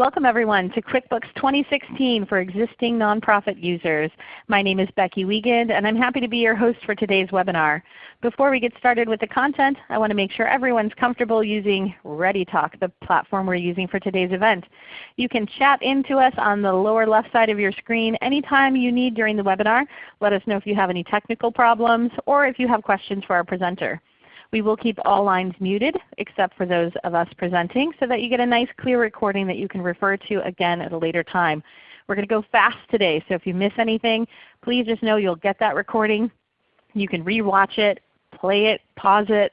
Welcome everyone to QuickBooks 2016 for existing nonprofit users. My name is Becky Wiegand and I'm happy to be your host for today's webinar. Before we get started with the content, I want to make sure everyone's comfortable using ReadyTalk, the platform we're using for today's event. You can chat into us on the lower left side of your screen anytime you need during the webinar. Let us know if you have any technical problems or if you have questions for our presenter. We will keep all lines muted except for those of us presenting so that you get a nice clear recording that you can refer to again at a later time. We're going to go fast today, so if you miss anything, please just know you'll get that recording. You can re-watch it, play it, pause it,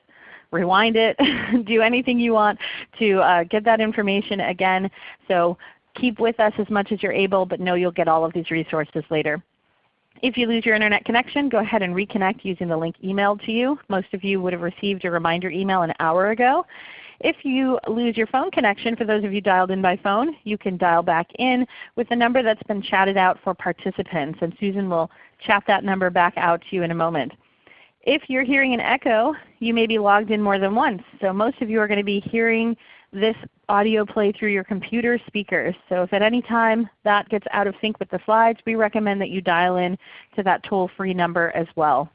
rewind it, do anything you want to uh, get that information again. So keep with us as much as you're able, but know you'll get all of these resources later. If you lose your Internet connection, go ahead and reconnect using the link emailed to you. Most of you would have received a reminder email an hour ago. If you lose your phone connection, for those of you dialed in by phone, you can dial back in with the number that's been chatted out for participants, and Susan will chat that number back out to you in a moment. If you're hearing an echo, you may be logged in more than once. So most of you are going to be hearing this audio play through your computer speakers. So if at any time that gets out of sync with the slides, we recommend that you dial in to that toll-free number as well.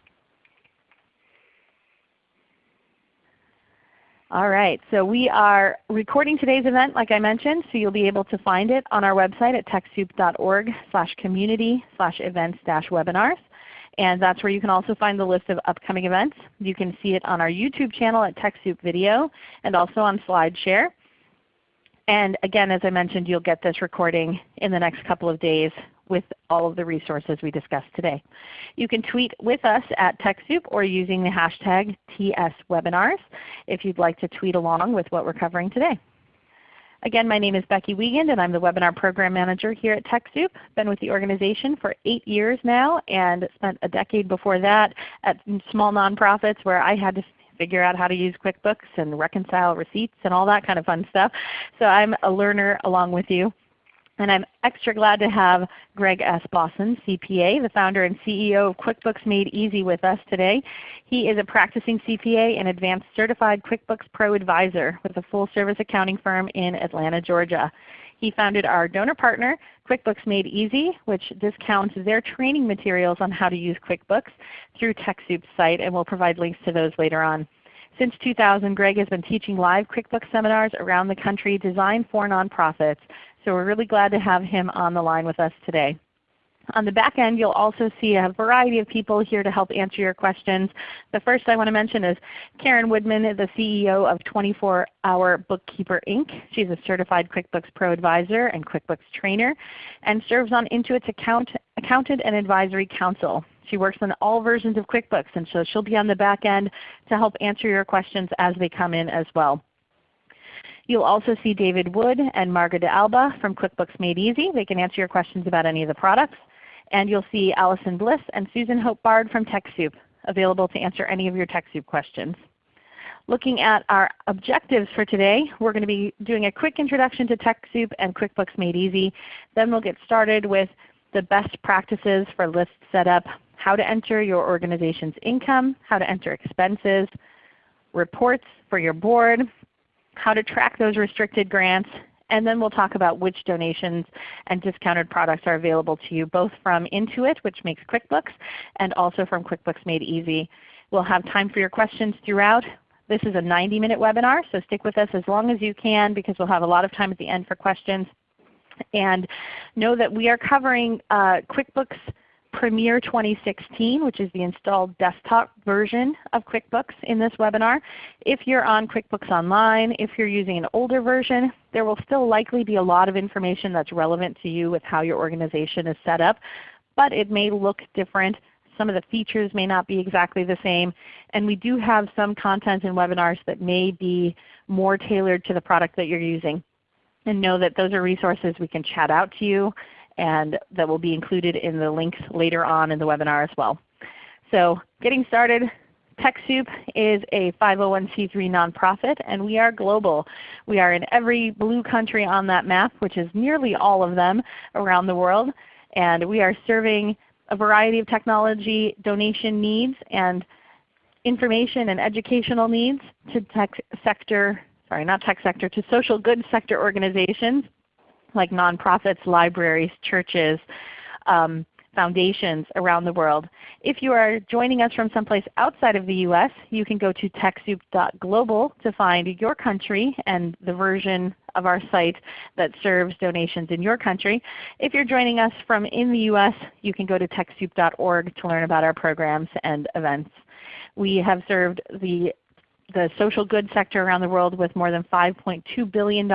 All right, so we are recording today's event like I mentioned, so you'll be able to find it on our website at TechSoup.org community events dash webinars. And that's where you can also find the list of upcoming events. You can see it on our YouTube channel at TechSoup Video and also on SlideShare. And again, as I mentioned, you'll get this recording in the next couple of days with all of the resources we discussed today. You can tweet with us at TechSoup or using the hashtag TSWebinars if you'd like to tweet along with what we're covering today. Again, my name is Becky Wiegand and I'm the Webinar Program Manager here at TechSoup. Been with the organization for 8 years now and spent a decade before that at small nonprofits where I had to figure out how to use QuickBooks and reconcile receipts and all that kind of fun stuff. So I'm a learner along with you. And I'm extra glad to have Greg S. Bossen, CPA, the founder and CEO of QuickBooks Made Easy with us today. He is a practicing CPA and advanced certified QuickBooks Pro advisor with a full service accounting firm in Atlanta, Georgia. He founded our donor partner, QuickBooks Made Easy, which discounts their training materials on how to use QuickBooks through TechSoup's site, and we'll provide links to those later on. Since 2000, Greg has been teaching live QuickBooks seminars around the country designed for nonprofits. So we're really glad to have him on the line with us today. On the back end, you'll also see a variety of people here to help answer your questions. The first I want to mention is Karen Woodman, the CEO of 24 Hour Bookkeeper Inc. She's a certified QuickBooks Pro Advisor and QuickBooks Trainer and serves on Intuit's account, Accountant and Advisory Council. She works on all versions of QuickBooks and so she'll be on the back end to help answer your questions as they come in as well. You'll also see David Wood and Marga de Alba from QuickBooks Made Easy. They can answer your questions about any of the products. And you'll see Allison Bliss and Susan Hope Bard from TechSoup available to answer any of your TechSoup questions. Looking at our objectives for today, we're going to be doing a quick introduction to TechSoup and QuickBooks Made Easy. Then we'll get started with the best practices for list setup, how to enter your organization's income, how to enter expenses, reports for your board, how to track those restricted grants, and then we'll talk about which donations and discounted products are available to you both from Intuit, which makes QuickBooks, and also from QuickBooks Made Easy. We'll have time for your questions throughout. This is a 90-minute webinar, so stick with us as long as you can because we'll have a lot of time at the end for questions. And know that we are covering uh, QuickBooks Premier 2016, which is the installed desktop version of QuickBooks in this webinar. If you're on QuickBooks Online, if you're using an older version, there will still likely be a lot of information that's relevant to you with how your organization is set up, but it may look different. Some of the features may not be exactly the same. And we do have some content in webinars that may be more tailored to the product that you're using. And know that those are resources we can chat out to you and that will be included in the links later on in the webinar as well. So getting started, TechSoup is a 501c3 nonprofit and we are global. We are in every blue country on that map, which is nearly all of them around the world. And we are serving a variety of technology donation needs and information and educational needs to tech sector, sorry not tech sector, to social good sector organizations like nonprofits, libraries, churches, um, foundations around the world. If you are joining us from someplace outside of the U.S., you can go to TechSoup.global to find your country and the version of our site that serves donations in your country. If you're joining us from in the U.S., you can go to TechSoup.org to learn about our programs and events. We have served the, the social good sector around the world with more than $5.2 billion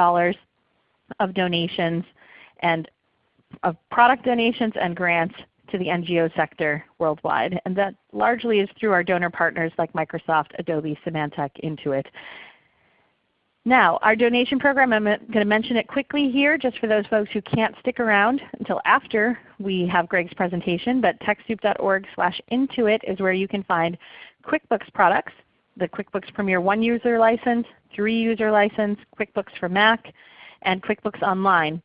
of donations and of product donations and grants to the NGO sector worldwide. And that largely is through our donor partners like Microsoft, Adobe, Symantec, Intuit. Now, our donation program, I'm going to mention it quickly here just for those folks who can't stick around until after we have Greg's presentation, but TechSoup.org slash Intuit is where you can find QuickBooks products, the QuickBooks Premier 1 user license, 3 user license, QuickBooks for Mac, and QuickBooks Online.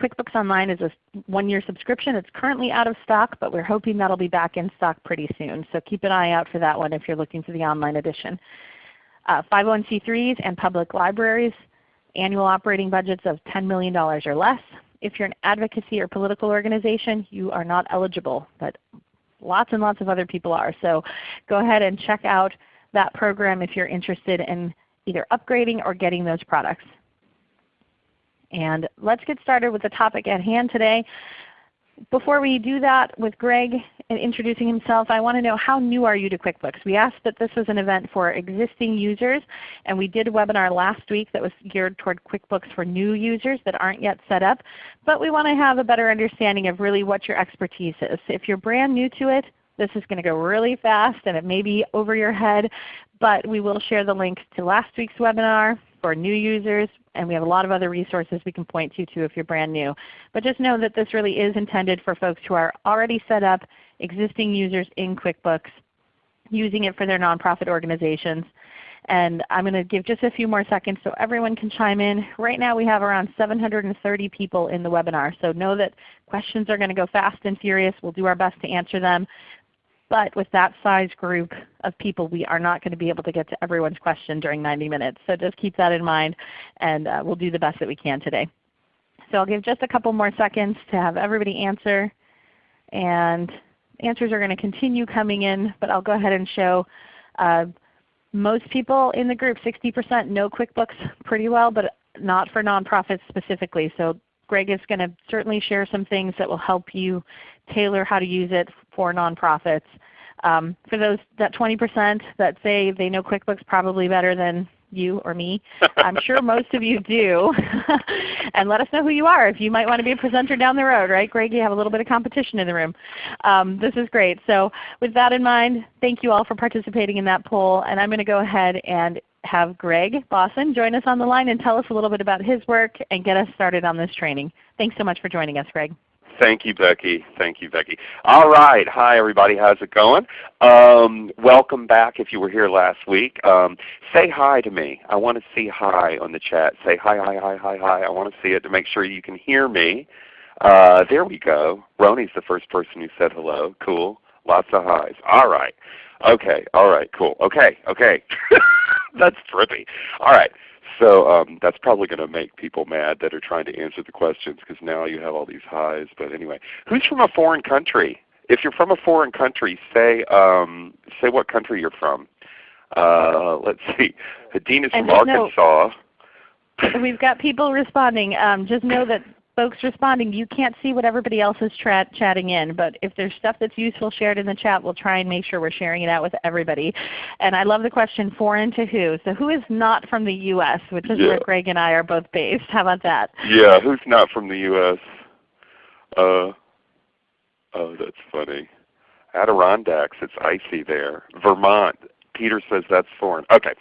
QuickBooks Online is a one-year subscription. It's currently out of stock, but we're hoping that will be back in stock pretty soon. So keep an eye out for that one if you're looking for the online edition. Uh, 501c3s and public libraries, annual operating budgets of $10 million or less. If you're an advocacy or political organization, you are not eligible, but lots and lots of other people are. So go ahead and check out that program if you're interested in either upgrading or getting those products. And let's get started with the topic at hand today. Before we do that with Greg and introducing himself, I want to know how new are you to QuickBooks? We asked that this was an event for existing users, and we did a webinar last week that was geared toward QuickBooks for new users that aren't yet set up. But we want to have a better understanding of really what your expertise is. If you're brand new to it, this is going to go really fast and it may be over your head, but we will share the links to last week's webinar for new users, and we have a lot of other resources we can point to if you're brand new. But just know that this really is intended for folks who are already set up, existing users in QuickBooks, using it for their nonprofit organizations. And I'm going to give just a few more seconds so everyone can chime in. Right now we have around 730 people in the webinar, so know that questions are going to go fast and furious. We'll do our best to answer them. But with that size group of people, we are not going to be able to get to everyone's question during 90 minutes. So just keep that in mind, and uh, we'll do the best that we can today. So I'll give just a couple more seconds to have everybody answer. And answers are going to continue coming in, but I'll go ahead and show uh, most people in the group, 60% know QuickBooks pretty well, but not for nonprofits specifically. So Greg is going to certainly share some things that will help you tailor how to use it for nonprofits. Um, for those that 20% that say they know QuickBooks probably better than you or me, I'm sure most of you do. and let us know who you are if you might want to be a presenter down the road, right Greg? You have a little bit of competition in the room. Um, this is great. So with that in mind, thank you all for participating in that poll. And I'm going to go ahead and have Greg Bossen join us on the line and tell us a little bit about his work and get us started on this training. Thanks so much for joining us, Greg. Thank you, Becky. Thank you, Becky. All right. Hi, everybody. How's it going? Um, welcome back if you were here last week. Um, say hi to me. I want to see hi on the chat. Say hi, hi, hi, hi, hi. I want to see it to make sure you can hear me. Uh, there we go. Roni's the first person who said hello. Cool. Lots of highs. All right. Okay. All right. Cool. Okay. Okay. That's trippy. All right. So um, that's probably going to make people mad that are trying to answer the questions because now you have all these highs. But anyway, who's from a foreign country? If you're from a foreign country, say um, say what country you're from. Uh, let's see. Hadeen is from Arkansas. No, we've got people responding. Um, just know that folks responding, you can't see what everybody else is chatting in. But if there's stuff that's useful shared in the chat, we'll try and make sure we're sharing it out with everybody. And I love the question, foreign to who? So who is not from the U.S., which is yeah. where Greg and I are both based. How about that? Yeah, who's not from the U.S.? Uh, oh, that's funny. Adirondacks, it's icy there. Vermont, Peter says that's foreign. Okay,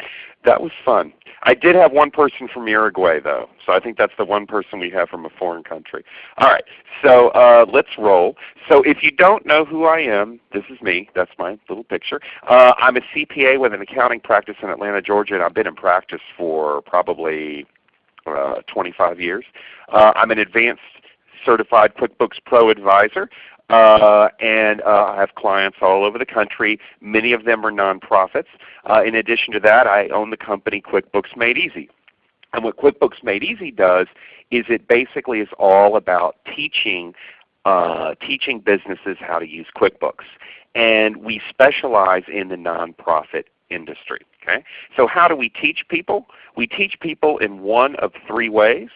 that was fun. I did have one person from Uruguay though, so I think that's the one person we have from a foreign country. All right, so uh, let's roll. So if you don't know who I am, this is me. That's my little picture. Uh, I'm a CPA with an accounting practice in Atlanta, Georgia, and I've been in practice for probably uh, 25 years. Uh, I'm an advanced certified QuickBooks Pro advisor. Uh, and uh, I have clients all over the country. Many of them are nonprofits. Uh, in addition to that, I own the company QuickBooks Made Easy. And what QuickBooks Made Easy does is it basically is all about teaching uh, teaching businesses how to use QuickBooks. And we specialize in the nonprofit industry. Okay? So how do we teach people? We teach people in one of three ways.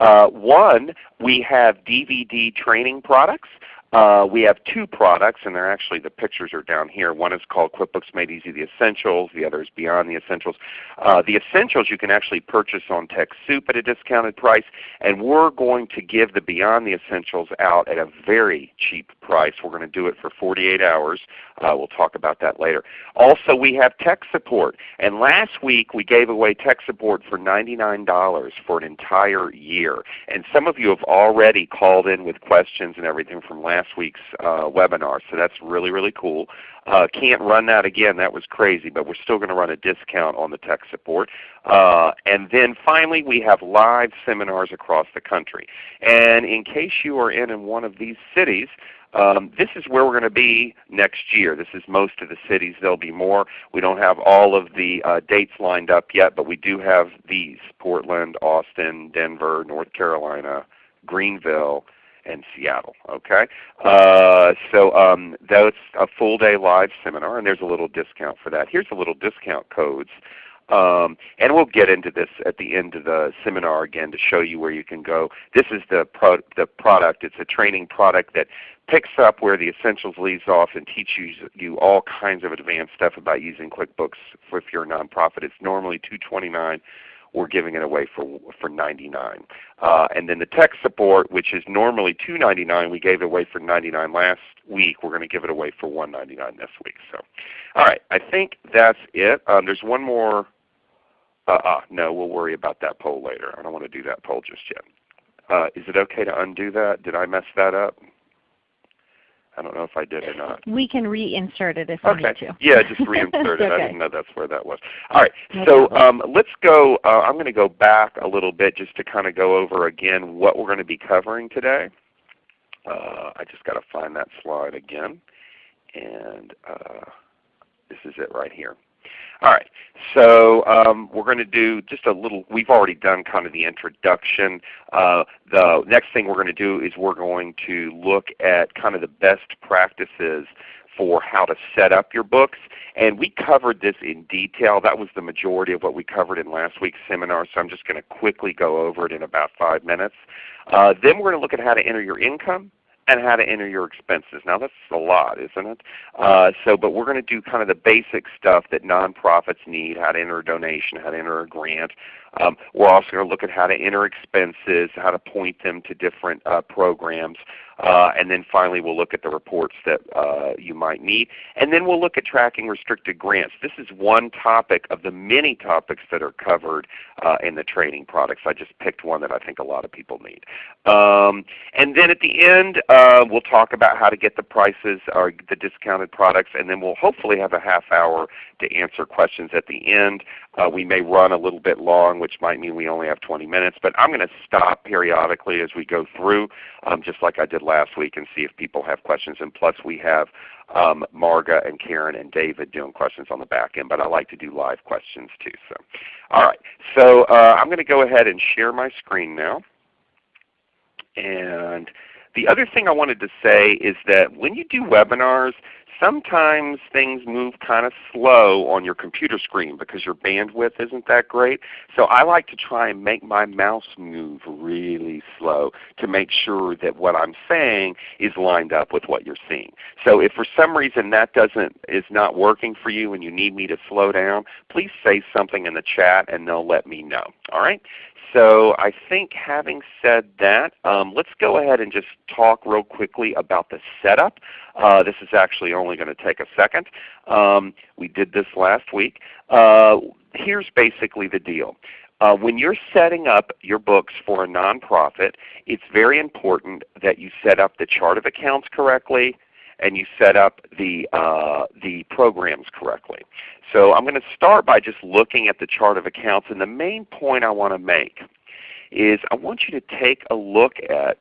Uh, one, we have DVD training products. Uh, we have two products, and they're actually the pictures are down here. One is called QuickBooks Made Easy the Essentials. The other is Beyond the Essentials. Uh, the Essentials you can actually purchase on TechSoup at a discounted price, and we're going to give the Beyond the Essentials out at a very cheap price. We're going to do it for 48 hours. Uh, we'll talk about that later. Also, we have tech support, and last week we gave away tech support for $99 for an entire year. And some of you have already called in with questions and everything from last last week's uh, webinar. So that's really, really cool. Uh, can't run that again. That was crazy, but we're still going to run a discount on the tech support. Uh, and then finally we have live seminars across the country. And in case you are in, in one of these cities, um, this is where we're going to be next year. This is most of the cities. There will be more. We don't have all of the uh, dates lined up yet, but we do have these, Portland, Austin, Denver, North Carolina, Greenville, and Seattle. Okay, uh, so um, that's a full day live seminar, and there's a little discount for that. Here's a little discount codes. Um, and we'll get into this at the end of the seminar again to show you where you can go. This is the, pro the product. It's a training product that picks up where the essentials leaves off and teaches you all kinds of advanced stuff about using QuickBooks if you're a nonprofit. It's normally 229 we're giving it away for for 99. Uh, and then the tech support, which is normally 299, we gave it away for 99 last week. We're going to give it away for 199 this week. So, all right, I think that's it. Um, there's one more. Uh, uh, no, we'll worry about that poll later. I don't want to do that poll just yet. Uh, is it okay to undo that? Did I mess that up? I don't know if I did or not. We can reinsert it if okay. we need to. Yeah, just reinsert it. okay. I didn't know that's where that was. All right, no so um, let's go. Uh, I'm going to go back a little bit just to kind of go over again what we're going to be covering today. Uh, I just got to find that slide again, and uh, this is it right here. All right, so um, we're going to do just a little, we've already done kind of the introduction. Uh, the next thing we're going to do is we're going to look at kind of the best practices for how to set up your books. And we covered this in detail. That was the majority of what we covered in last week's seminar, so I'm just going to quickly go over it in about 5 minutes. Uh, then we're going to look at how to enter your income and how to enter your expenses. Now that's a lot, isn't it? Uh, so, but we're going to do kind of the basic stuff that nonprofits need: how to enter a donation, how to enter a grant. Um, we're also going to look at how to enter expenses, how to point them to different uh, programs. Uh, and then finally we'll look at the reports that uh, you might need. And then we'll look at tracking restricted grants. This is one topic of the many topics that are covered uh, in the training products. I just picked one that I think a lot of people need. Um, and then at the end uh, we'll talk about how to get the prices or the discounted products and then we'll hopefully have a half hour to answer questions at the end. Uh, we may run a little bit long which might mean we only have 20 minutes, but I'm going to stop periodically as we go through um, just like I did last week and see if people have questions. And plus we have um, Marga and Karen and David doing questions on the back end, but I like to do live questions too. So, All right, so uh, I'm going to go ahead and share my screen now. And the other thing I wanted to say is that when you do webinars, sometimes things move kind of slow on your computer screen because your bandwidth isn't that great. So I like to try and make my mouse move really slow to make sure that what I'm saying is lined up with what you're seeing. So if for some reason that doesn't is not working for you and you need me to slow down, please say something in the chat and they'll let me know. All right? So I think having said that, um, let's go ahead and just talk real quickly about the setup. Uh, this is actually only going to take a second. Um, we did this last week. Uh, here's basically the deal. Uh, when you're setting up your books for a nonprofit, it's very important that you set up the chart of accounts correctly, and you set up the, uh, the programs correctly. So I'm going to start by just looking at the chart of accounts. And the main point I want to make is I want you to take a look at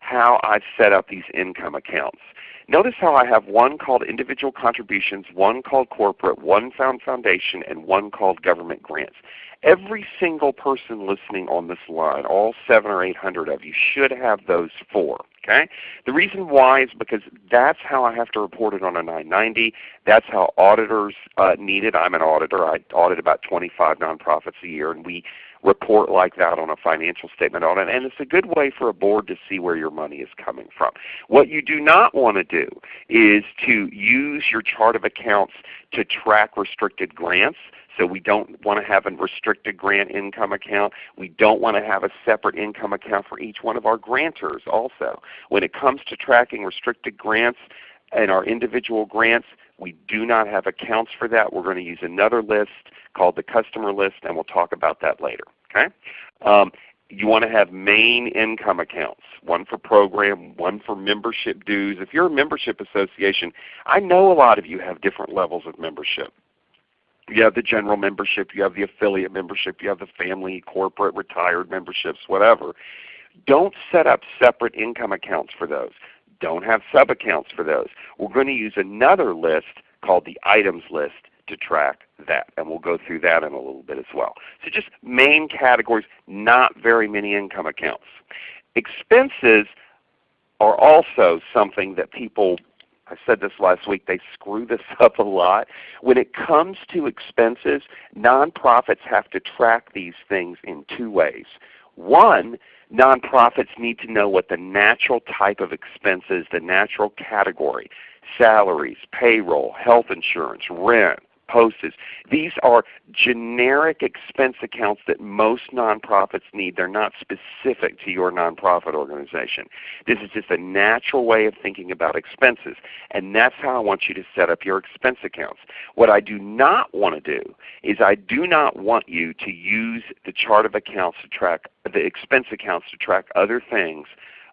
how I've set up these income accounts. Notice how I have one called individual contributions, one called corporate, one found foundation, and one called government grants. Every single person listening on this line, all seven or eight hundred of you, should have those four. Okay? The reason why is because that's how I have to report it on a 990. That's how auditors uh, need it. I'm an auditor. I audit about 25 nonprofits a year, and we report like that on a financial statement audit. And it's a good way for a board to see where your money is coming from. What you do not want to do is to use your chart of accounts to track restricted grants. So we don't want to have a restricted grant income account. We don't want to have a separate income account for each one of our grantors also. When it comes to tracking restricted grants and our individual grants, we do not have accounts for that. We're going to use another list called the customer list, and we'll talk about that later. Okay? Um, you want to have main income accounts, one for program, one for membership dues. If you're a membership association, I know a lot of you have different levels of membership. You have the general membership, you have the affiliate membership, you have the family, corporate, retired memberships, whatever. Don't set up separate income accounts for those. Don't have sub-accounts for those. We're going to use another list called the items list to track that. And we'll go through that in a little bit as well. So just main categories, not very many income accounts. Expenses are also something that people I said this last week, they screw this up a lot. When it comes to expenses, nonprofits have to track these things in two ways. One, nonprofits need to know what the natural type of expenses, the natural category, salaries, payroll, health insurance, rent, These are generic expense accounts that most nonprofits need. They're not specific to your nonprofit organization. This is just a natural way of thinking about expenses. And that's how I want you to set up your expense accounts. What I do not want to do is I do not want you to use the chart of accounts to track the expense accounts to track other things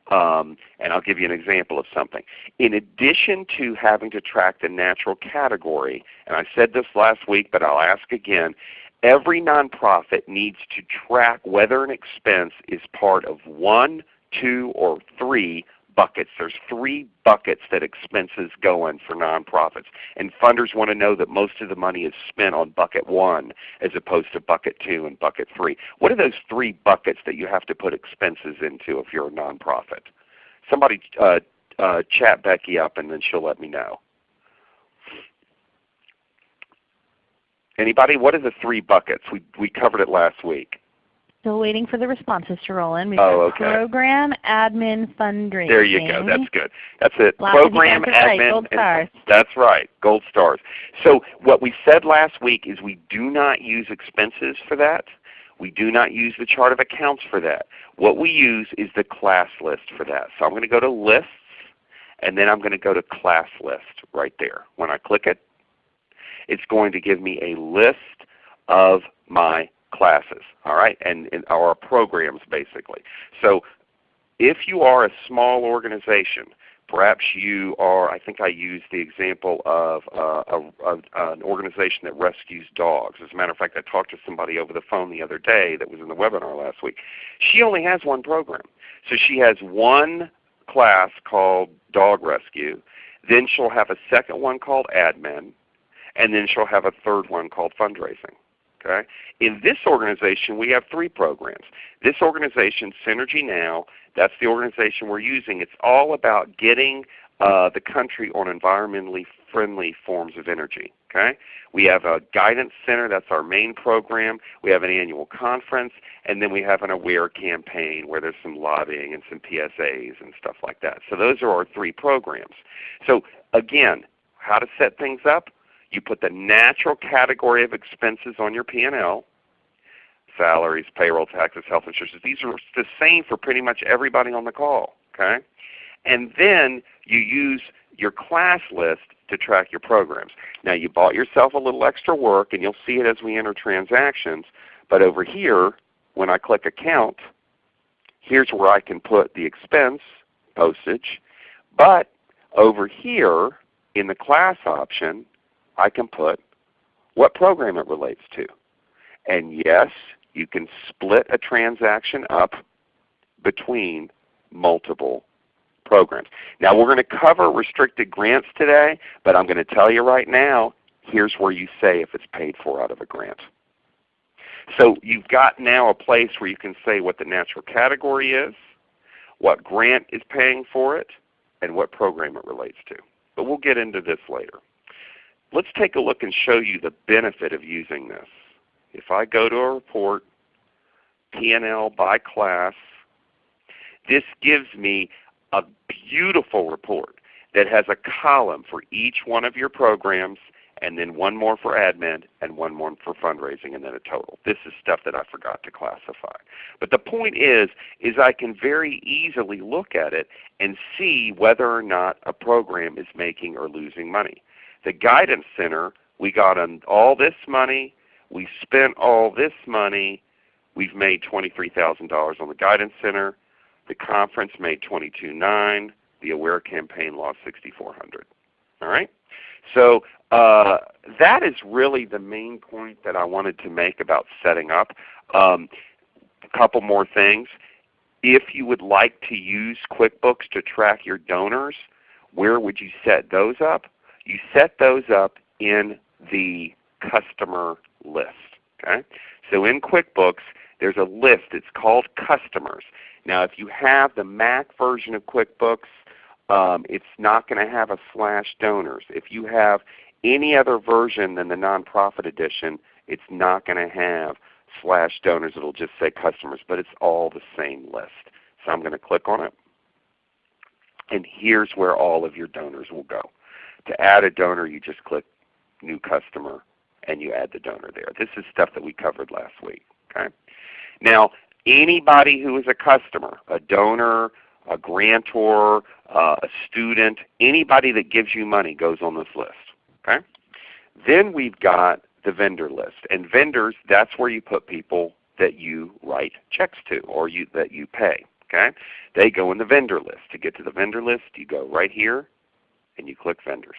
um, and I'll give you an example of something. In addition to having to track the natural category, and I said this last week but I'll ask again, every nonprofit needs to track whether an expense is part of one, two, or three buckets. There's three buckets that expenses go in for nonprofits. And funders want to know that most of the money is spent on bucket one as opposed to bucket two and bucket three. What are those three buckets that you have to put expenses into if you're a nonprofit? Somebody uh, uh, chat Becky up and then she'll let me know. Anybody? What are the three buckets? We, we covered it last week. Still waiting for the responses to roll in. We've oh, okay. program, admin, fundraising. There you go. That's good. That's it. Lots program, admin. Gold stars. That's right. Gold stars. So what we said last week is we do not use expenses for that. We do not use the chart of accounts for that. What we use is the class list for that. So I'm going to go to lists and then I'm going to go to class list right there. When I click it, it's going to give me a list of my classes, all right, and, and our programs basically. So if you are a small organization, perhaps you are, I think I used the example of uh, a, a, an organization that rescues dogs. As a matter of fact, I talked to somebody over the phone the other day that was in the webinar last week. She only has one program. So she has one class called Dog Rescue. Then she'll have a second one called Admin. And then she'll have a third one called Fundraising. Okay? In this organization, we have three programs. This organization, Synergy Now, that's the organization we're using. It's all about getting uh, the country on environmentally friendly forms of energy. Okay? We have a guidance center, that's our main program. We have an annual conference, and then we have an aware campaign where there's some lobbying and some PSAs and stuff like that. So those are our three programs. So again, how to set things up? You put the natural category of expenses on your P&L, salaries, payroll, taxes, health insurance. These are the same for pretty much everybody on the call. Okay? And then you use your class list to track your programs. Now you bought yourself a little extra work and you'll see it as we enter transactions. But over here, when I click Account, here's where I can put the expense, postage. But over here in the class option, I can put what program it relates to. And yes, you can split a transaction up between multiple programs. Now we're going to cover restricted grants today, but I'm going to tell you right now, here's where you say if it's paid for out of a grant. So you've got now a place where you can say what the natural category is, what grant is paying for it, and what program it relates to. But we'll get into this later. Let's take a look and show you the benefit of using this. If I go to a report, P&L by class, this gives me a beautiful report that has a column for each one of your programs and then one more for admin and one more for fundraising and then a total. This is stuff that I forgot to classify. But the point is, is I can very easily look at it and see whether or not a program is making or losing money. The Guidance Center, we got all this money, we spent all this money, we've made $23,000 on the Guidance Center, the conference made 22.9, the Aware campaign lost 6,400. All right? So uh, that is really the main point that I wanted to make about setting up. Um, a couple more things. If you would like to use QuickBooks to track your donors, where would you set those up? You set those up in the customer list. Okay? So in QuickBooks, there's a list. It's called Customers. Now if you have the Mac version of QuickBooks, um, it's not going to have a slash donors. If you have any other version than the nonprofit edition, it's not going to have slash donors. It will just say customers, but it's all the same list. So I'm going to click on it. And here's where all of your donors will go. To add a donor, you just click New Customer and you add the donor there. This is stuff that we covered last week. Okay? Now, anybody who is a customer, a donor, a grantor, uh, a student, anybody that gives you money goes on this list. Okay? Then we've got the vendor list. And vendors, that's where you put people that you write checks to or you, that you pay. Okay? They go in the vendor list. To get to the vendor list, you go right here and you click vendors.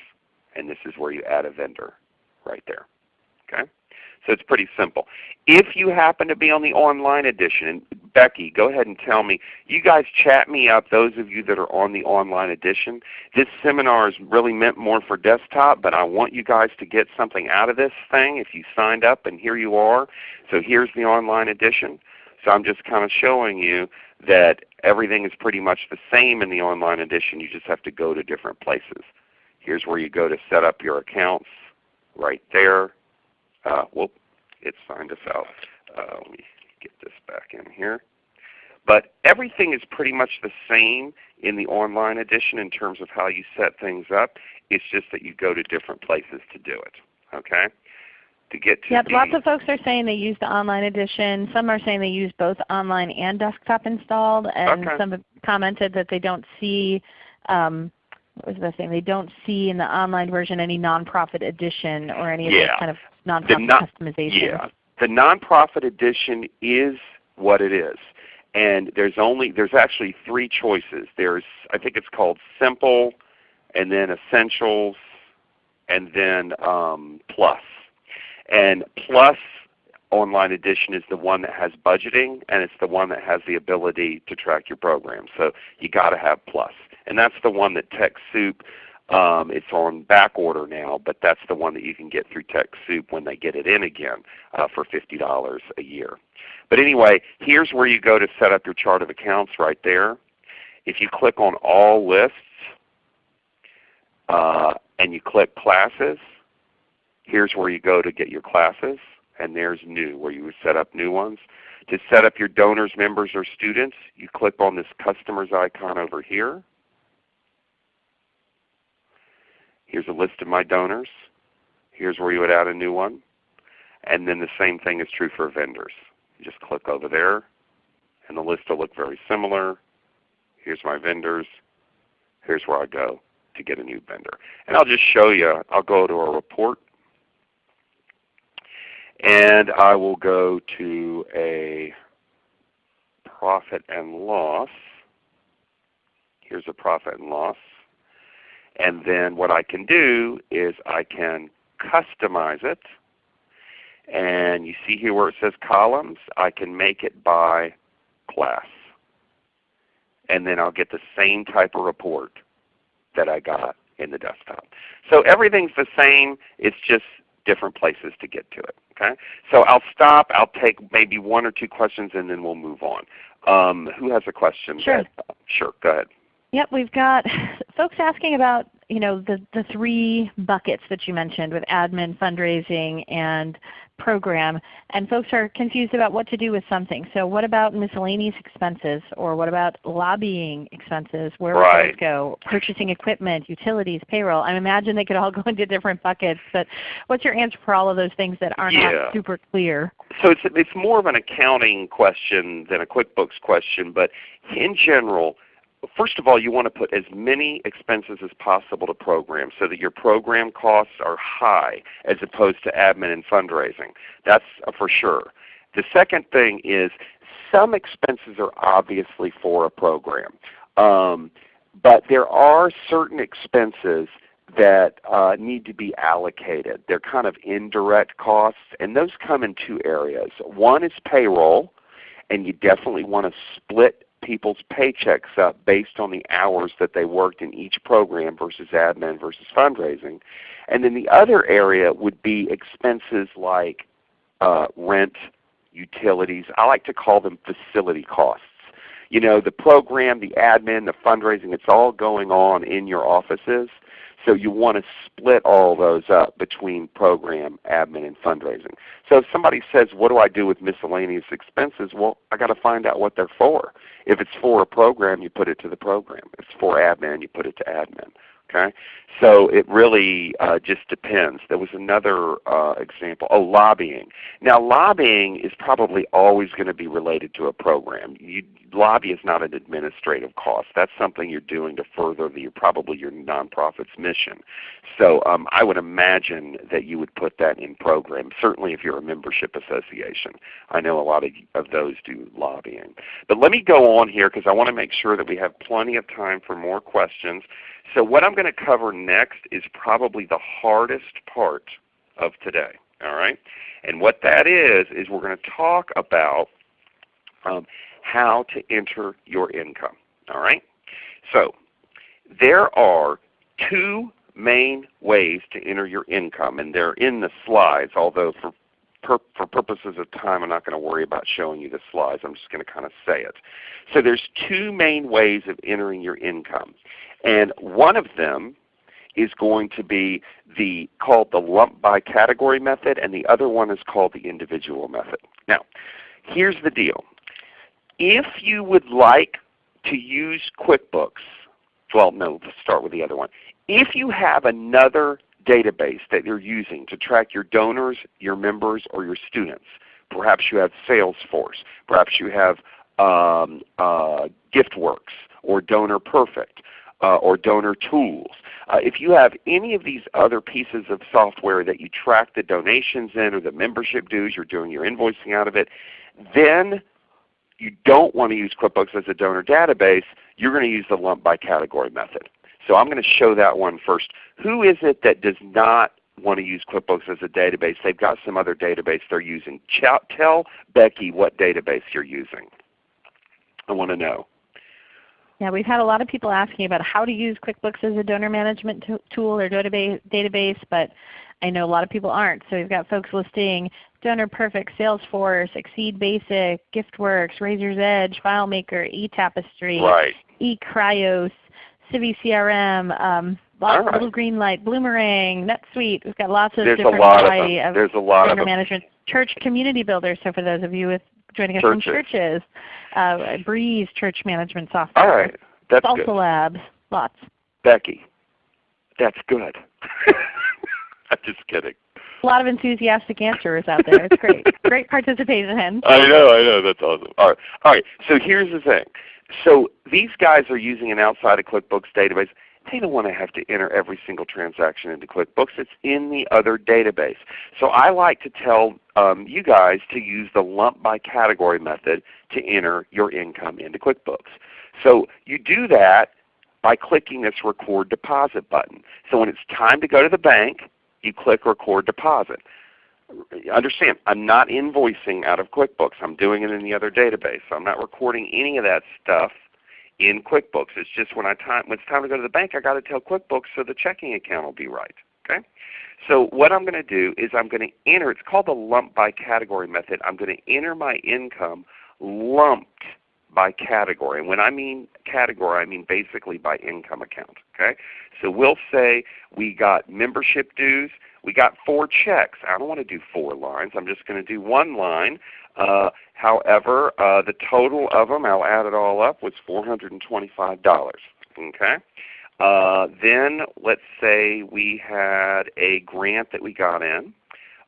And this is where you add a vendor right there. Okay? So it's pretty simple. If you happen to be on the online edition, and Becky, go ahead and tell me, you guys chat me up, those of you that are on the online edition. This seminar is really meant more for desktop, but I want you guys to get something out of this thing if you signed up and here you are. So here's the online edition. So I'm just kind of showing you that everything is pretty much the same in the online edition. You just have to go to different places. Here's where you go to set up your accounts right there. Uh, whoop, it signed us out. Uh, let me get this back in here. But everything is pretty much the same in the online edition in terms of how you set things up. It's just that you go to different places to do it. Okay? To get to yep, lots of folks are saying they use the online edition. Some are saying they use both online and desktop installed, and okay. some have commented that they don't see um, what was the thing? They don't see in the online version any nonprofit edition or any of yeah. those kind of nonprofit non customization. Yeah, the nonprofit edition is what it is, and there's only there's actually three choices. There's I think it's called Simple, and then Essentials, and then um, Plus. And Plus online edition is the one that has budgeting and it's the one that has the ability to track your program. So you got to have Plus. And that's the one that TechSoup um, it's on back order now, but that's the one that you can get through TechSoup when they get it in again uh, for $50 a year. But anyway, here's where you go to set up your chart of accounts right there. If you click on All Lists uh, and you click Classes, here's where you go to get your classes. And there's New, where you would set up new ones. To set up your donors, members, or students, you click on this Customers icon over here. Here's a list of my donors. Here's where you would add a new one. And then the same thing is true for vendors. You just click over there and the list will look very similar. Here's my vendors. Here's where I go to get a new vendor. And I'll just show you, I'll go to a report and I will go to a profit and loss. Here's a profit and loss. And then what I can do is I can customize it. And you see here where it says columns, I can make it by class. and then I'll get the same type of report that I got in the desktop. So everything's the same, it's just different places to get to it. Okay? So I'll stop, I'll take maybe one or two questions and then we'll move on. Um, who has a question? Sure. That, sure, go ahead. Yep, we've got folks asking about you know the, the three buckets that you mentioned with admin, fundraising, and program. And folks are confused about what to do with something. So what about miscellaneous expenses or what about lobbying expenses? Where would right. those go? Purchasing equipment, utilities, payroll. I imagine they could all go into different buckets. But what's your answer for all of those things that are yeah. super clear? So it's, it's more of an accounting question than a QuickBooks question. But in general, first of all, you want to put as many expenses as possible to program so that your program costs are high as opposed to admin and fundraising. That's for sure. The second thing is some expenses are obviously for a program. Um, but there are certain expenses that uh, need to be allocated. They're kind of indirect costs, and those come in two areas. One is payroll, and you definitely want to split people's paychecks up based on the hours that they worked in each program versus admin versus fundraising. And then the other area would be expenses like uh, rent, utilities. I like to call them facility costs. You know, the program, the admin, the fundraising, it's all going on in your offices. So you want to split all those up between program, admin, and fundraising. So if somebody says, what do I do with miscellaneous expenses? Well, I got to find out what they're for. If it's for a program, you put it to the program. If it's for admin, you put it to admin. Okay? So it really uh, just depends. There was another uh, example, oh lobbying. Now lobbying is probably always going to be related to a program. You, lobby is not an administrative cost. That's something you're doing to further the, probably your nonprofit's mission. So um, I would imagine that you would put that in program, certainly if you're a membership association. I know a lot of, of those do lobbying. But let me go on here because I want to make sure that we have plenty of time for more questions. So what I'm going to cover next is probably the hardest part of today. All right? And what that is, is we're going to talk about um, how to enter your income. All right? So there are two main ways to enter your income, and they're in the slides, although for for purposes of time, I'm not going to worry about showing you the slides. I'm just going to kind of say it. So there's two main ways of entering your income. And one of them is going to be the called the lump by category method, and the other one is called the individual method. Now, here's the deal. If you would like to use QuickBooks, well, no, let's start with the other one. If you have another database that you're using to track your donors, your members, or your students, perhaps you have Salesforce, perhaps you have um, uh, GiftWorks or Donor Perfect, uh, or donor tools. Uh, if you have any of these other pieces of software that you track the donations in or the membership dues, you're doing your invoicing out of it, then you don't want to use QuickBooks as a donor database, you're going to use the lump by category method. So I'm going to show that one first. Who is it that does not want to use QuickBooks as a database? They've got some other database they're using. Tell Becky what database you're using. I want to know. Yeah, we've had a lot of people asking about how to use QuickBooks as a donor management tool or database, but I know a lot of people aren't. So we've got folks listing Donor Perfect, Salesforce, Exceed Basic, GiftWorks, Raiser's Edge, FileMaker, eTapestry, right. eCryos, Civi CRM, um, lots, right. Little Greenlight, Bloomerang, NetSuite. We've got lots of There's different a lot variety of, of, There's a lot donor of management. Church Community Builder. So for those of you with joining us churches. from churches, uh, Breeze Church Management Software. All right, that's Salsa good. Labs, lots. Becky, that's good. I'm just kidding. A lot of enthusiastic answers out there. It's great. great participation. I know, I know. That's awesome. All right. All right. So here's the thing. So these guys are using an outside of QuickBooks database. They don't want to have to enter every single transaction into QuickBooks. It's in the other database. So I like to tell um, you guys to use the lump by category method to enter your income into QuickBooks. So you do that by clicking this record deposit button. So when it's time to go to the bank, you click record deposit. Understand, I'm not invoicing out of QuickBooks. I'm doing it in the other database. So I'm not recording any of that stuff in QuickBooks. It's just when I time when it's time to go to the bank, I got to tell QuickBooks so the checking account will be right. Okay. So what I'm going to do is I'm going to enter. It's called the lump by category method. I'm going to enter my income lumped by category. And when I mean category, I mean basically by income account. Okay? So we'll say we got membership dues. We got four checks. I don't want to do four lines. I'm just going to do one line. Uh, however, uh, the total of them, I'll add it all up, was $425. Okay? Uh, then let's say we had a grant that we got in.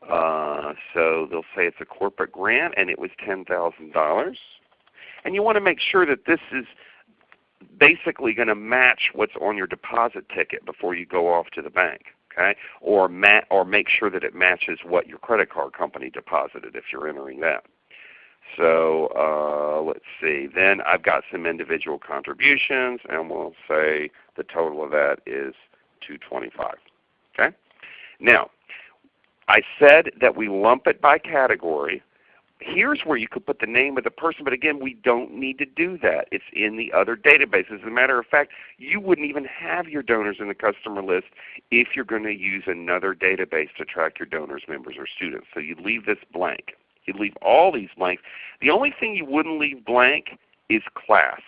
Uh, so they'll say it's a corporate grant and it was $10,000. And you want to make sure that this is basically going to match what's on your deposit ticket before you go off to the bank. Okay? Or, ma or make sure that it matches what your credit card company deposited if you're entering that. So uh, let's see. Then I've got some individual contributions, and we'll say the total of that is 225. Okay? Now, I said that we lump it by category here's where you could put the name of the person, but again, we don't need to do that. It's in the other databases. As a matter of fact, you wouldn't even have your donors in the customer list if you're going to use another database to track your donors, members, or students. So you leave this blank. You leave all these blanks. The only thing you wouldn't leave blank is class.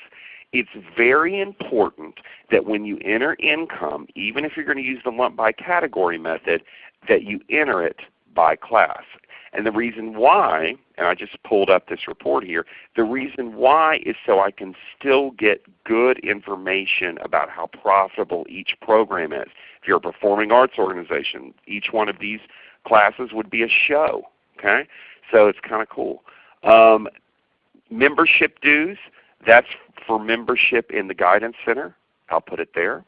It's very important that when you enter income, even if you're going to use the lump by category method, that you enter it by class. And the reason why, and I just pulled up this report here, the reason why is so I can still get good information about how profitable each program is. If you're a performing arts organization, each one of these classes would be a show. Okay? So it's kind of cool. Um, membership dues, that's for membership in the Guidance Center. I'll put it there.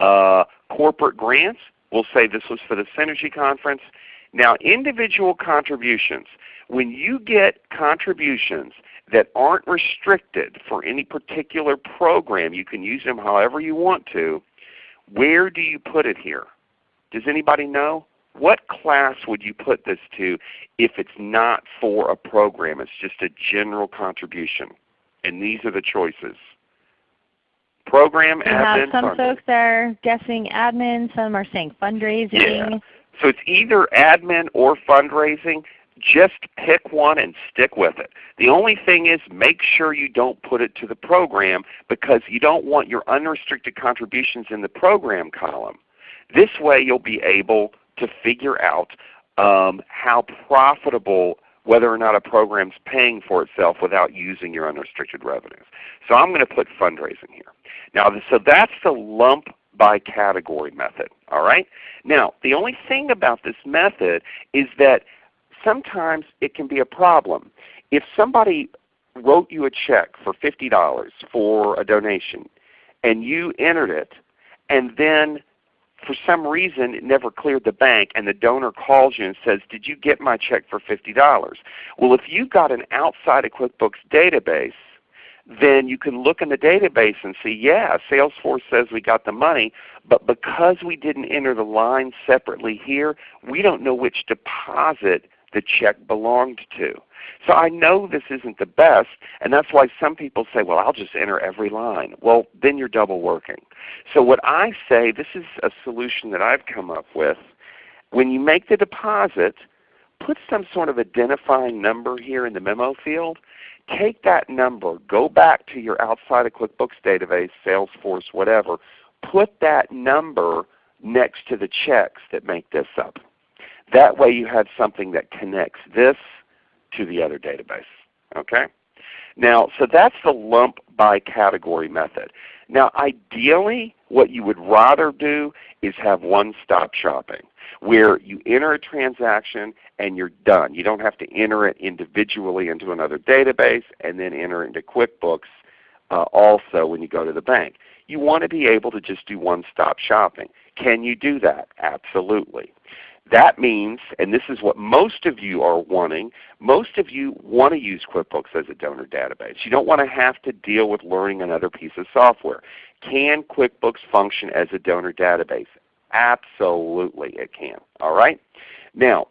Uh, corporate grants, we'll say this was for the Synergy Conference. Now individual contributions, when you get contributions that aren't restricted for any particular program, you can use them however you want to, where do you put it here? Does anybody know? What class would you put this to if it's not for a program? It's just a general contribution. And these are the choices. Program, admin, some funding. folks are guessing admin, some are saying fundraising. Yeah. So it's either admin or fundraising. Just pick one and stick with it. The only thing is make sure you don't put it to the program because you don't want your unrestricted contributions in the program column. This way you'll be able to figure out um, how profitable whether or not a program is paying for itself without using your unrestricted revenues. So I'm going to put fundraising here. Now, so that's the lump by category method. All right? Now, the only thing about this method is that sometimes it can be a problem. If somebody wrote you a check for $50 for a donation and you entered it and then for some reason it never cleared the bank and the donor calls you and says, did you get my check for $50? Well, if you've got an outside of QuickBooks database, then you can look in the database and see, yeah, Salesforce says we got the money, but because we didn't enter the line separately here, we don't know which deposit the check belonged to. So I know this isn't the best, and that's why some people say, well, I'll just enter every line. Well, then you're double working. So what I say, this is a solution that I've come up with. When you make the deposit, put some sort of identifying number here in the memo field take that number, go back to your outside of QuickBooks database, Salesforce, whatever, put that number next to the checks that make this up. That way you have something that connects this to the other database. Okay? Now, so that's the lump by category method. Now ideally what you would rather do is have one-stop shopping where you enter a transaction and you're done. You don't have to enter it individually into another database and then enter into QuickBooks uh, also when you go to the bank. You want to be able to just do one-stop shopping. Can you do that? Absolutely. That means, and this is what most of you are wanting, most of you want to use QuickBooks as a donor database. You don't want to have to deal with learning another piece of software. Can QuickBooks function as a donor database? Absolutely it can. All right? Now,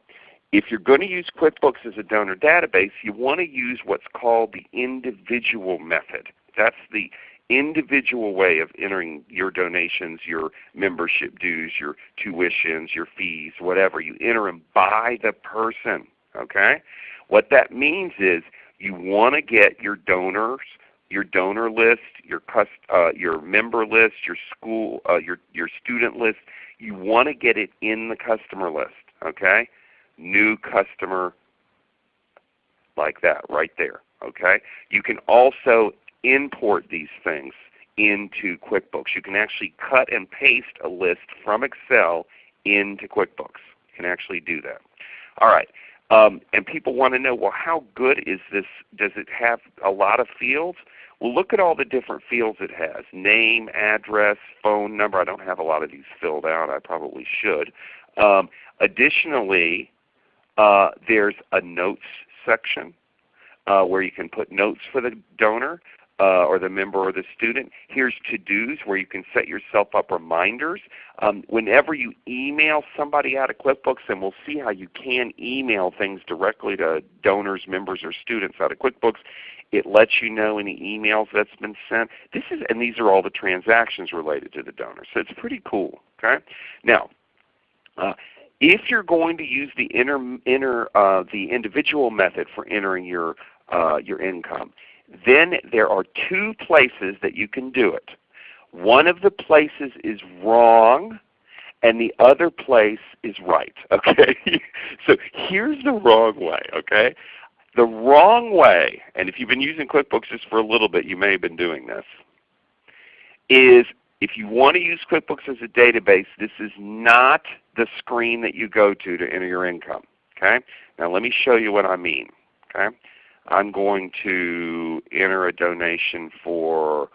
if you're going to use QuickBooks as a donor database, you want to use what's called the individual method. That's the individual way of entering your donations, your membership dues, your tuitions, your fees, whatever. You enter them by the person. Okay? What that means is you want to get your donors, your donor list, your uh, your member list, your school, uh, your your student list. You want to get it in the customer list. Okay? New customer like that right there. Okay? You can also import these things into QuickBooks. You can actually cut and paste a list from Excel into QuickBooks. You can actually do that. All right. Um, and people want to know, well, how good is this? Does it have a lot of fields? Well, look at all the different fields it has. Name, address, phone number. I don't have a lot of these filled out. I probably should. Um, additionally, uh, there's a notes section uh, where you can put notes for the donor uh, or the member or the student. Here's to-dos where you can set yourself up reminders. Um, whenever you email somebody out of QuickBooks, and we'll see how you can email things directly to donors, members, or students out of QuickBooks, it lets you know any emails that's been sent. This is, and these are all the transactions related to the donor. So it's pretty cool. Okay? Now, uh, if you're going to use the, inter, inter, uh, the individual method for entering your, uh, your income, then there are two places that you can do it. One of the places is wrong and the other place is right. Okay? so here's the wrong way. Okay? The wrong way, and if you've been using QuickBooks just for a little bit, you may have been doing this, is if you want to use QuickBooks as a database, this is not the screen that you go to to enter your income. Okay? Now let me show you what I mean. Okay? I'm going to enter a donation for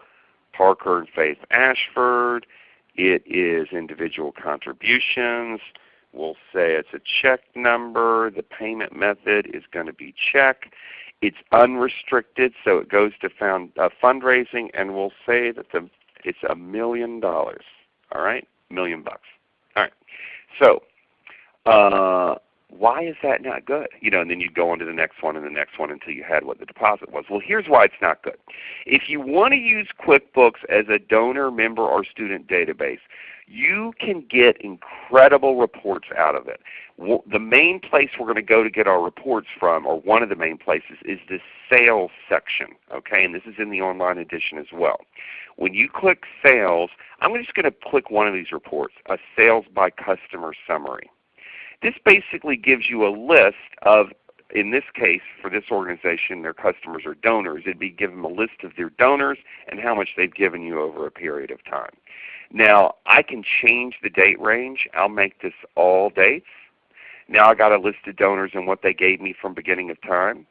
Parker and Faith Ashford. It is individual contributions. We'll say it's a check number. The payment method is going to be check. It's unrestricted, so it goes to found, uh, fundraising, and we'll say that the, it's a million dollars. All right, million bucks. All right. So uh, why is that not good? You know, and then you'd go on to the next one and the next one until you had what the deposit was. Well, here's why it's not good. If you want to use QuickBooks as a donor, member, or student database, you can get incredible reports out of it. The main place we're going to go to get our reports from, or one of the main places, is the sales section. Okay, and this is in the online edition as well. When you click sales, I'm just going to click one of these reports, a sales by customer summary. This basically gives you a list of, in this case for this organization, their customers or donors. It would be give them a list of their donors and how much they've given you over a period of time. Now I can change the date range. I'll make this all dates. Now I got a list of donors and what they gave me from beginning of time.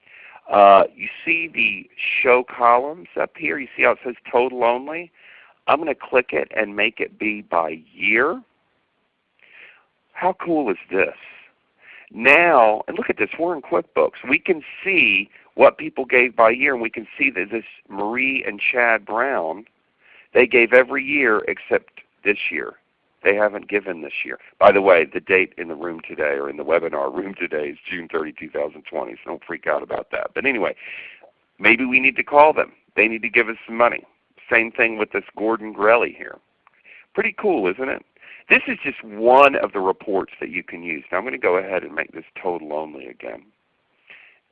Uh, you see the show columns up here. You see how it says total only? I'm going to click it and make it be by year. How cool is this? Now, and look at this, we're in QuickBooks. We can see what people gave by year, and we can see that this Marie and Chad Brown, they gave every year except this year. They haven't given this year. By the way, the date in the room today or in the webinar room today is June 30, 2020, so don't freak out about that. But anyway, maybe we need to call them. They need to give us some money. Same thing with this Gordon Grelly here. Pretty cool, isn't it? This is just one of the reports that you can use. Now I'm going to go ahead and make this total only again.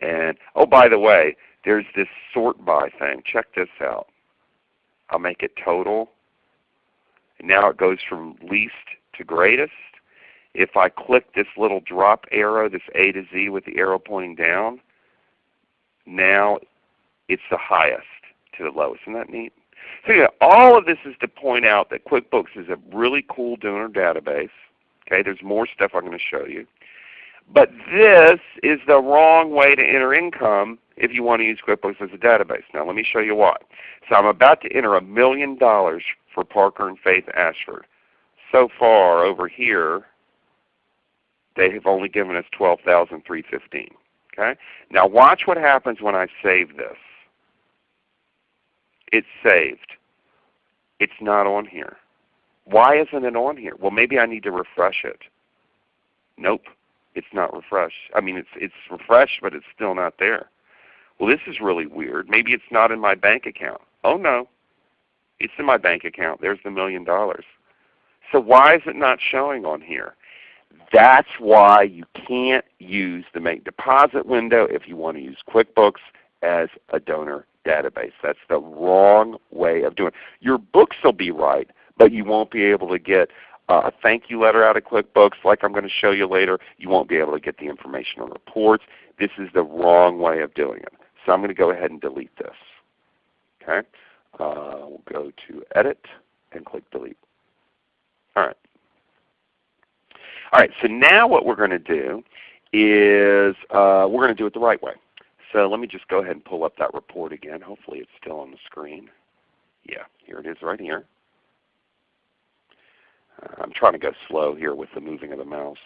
And oh by the way, there's this sort by thing. Check this out. I'll make it total. Now it goes from least to greatest. If I click this little drop arrow, this A to Z with the arrow pointing down, now it's the highest to the lowest. Isn't that neat? So yeah, all of this is to point out that QuickBooks is a really cool donor database. Okay, there's more stuff I'm going to show you. But this is the wrong way to enter income if you want to use QuickBooks as a database. Now let me show you why. So I'm about to enter a million dollars for Parker and Faith Ashford. So far over here, they have only given us 12315 Okay? Now watch what happens when I save this. It's saved. It's not on here. Why isn't it on here? Well, maybe I need to refresh it. Nope, it's not refreshed. I mean, it's it's refreshed, but it's still not there. Well, this is really weird. Maybe it's not in my bank account. Oh no, It's in my bank account. There's the million dollars. So why is it not showing on here? That's why you can't use the make deposit window if you want to use QuickBooks as a donor database. That's the wrong way of doing it. Your books will be right, but you won't be able to get a thank you letter out of QuickBooks like I'm going to show you later. You won't be able to get the information on reports. This is the wrong way of doing it. So I'm going to go ahead and delete this. Okay, uh, We'll go to Edit and click Delete. All right. All right, so now what we're going to do is uh, we're going to do it the right way. So let me just go ahead and pull up that report again. Hopefully it's still on the screen. Yeah, here it is right here. Uh, I'm trying to go slow here with the moving of the mouse.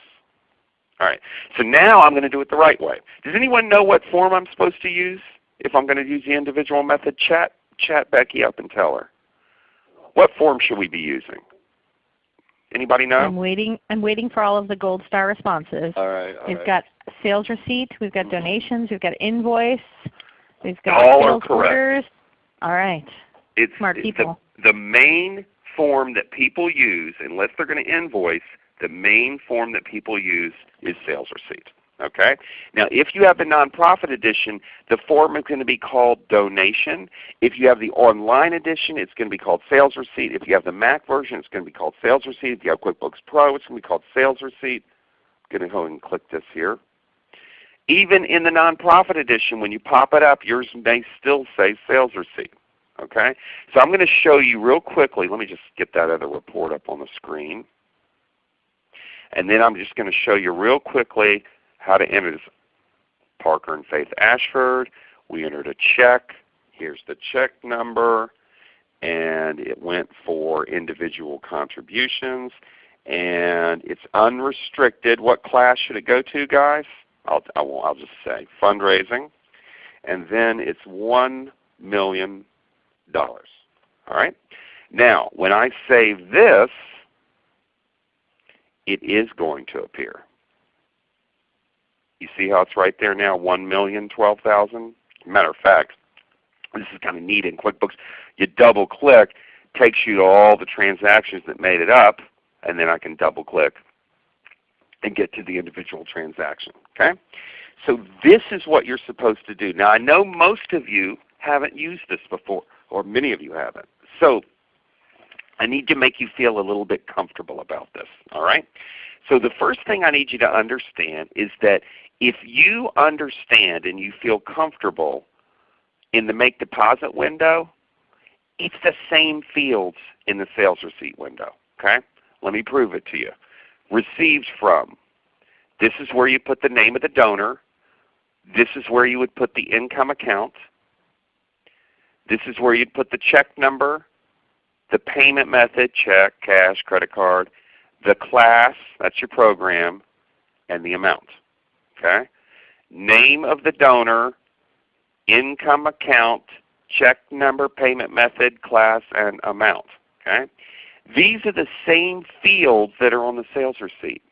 All right, so now I'm going to do it the right way. Does anyone know what form I'm supposed to use if I'm going to use the individual method? Chat, chat Becky up and tell her. What form should we be using? Anybody know? I'm waiting. I'm waiting for all of the gold star responses. All right. All we've right. got sales receipt. We've got donations. We've got invoice. We've got All sales orders. All right. it's Smart the- people. The, main form that people use, unless they're going to invoice, the main form that people use is sales receipt. Okay? Now if you have the nonprofit edition, the form is going to be called donation. If you have the online edition, it's going to be called sales receipt. If you have the Mac version, it's going to be called sales receipt. If you have QuickBooks Pro, it's going to be called sales receipt. I'm going to go ahead and click this here. Even in the nonprofit edition, when you pop it up, yours may still say sales receipt. Okay? So I'm going to show you real quickly. Let me just get that other report up on the screen. And then I'm just going to show you real quickly how to enter this. Parker and Faith Ashford. We entered a check. Here's the check number. And it went for individual contributions. And it's unrestricted. What class should it go to guys? I'll, I won't, I'll just say fundraising. And then it's $1 million. All right? Now when I save this, it is going to appear. You see how it's right there now, one million twelve thousand. Matter of fact, this is kind of neat in QuickBooks. You double click, takes you to all the transactions that made it up, and then I can double click and get to the individual transaction. Okay? So this is what you're supposed to do. Now I know most of you haven't used this before, or many of you haven't. So I need to make you feel a little bit comfortable about this. All right? So the first thing I need you to understand is that if you understand and you feel comfortable in the make deposit window, it's the same fields in the sales receipt window. Okay? Let me prove it to you. Received from. This is where you put the name of the donor. This is where you would put the income account. This is where you'd put the check number, the payment method, check, cash, credit card, the class, that's your program, and the amount. Okay? Name of the donor, income account, check number, payment method, class, and amount. Okay? These are the same fields that are on the sales receipt.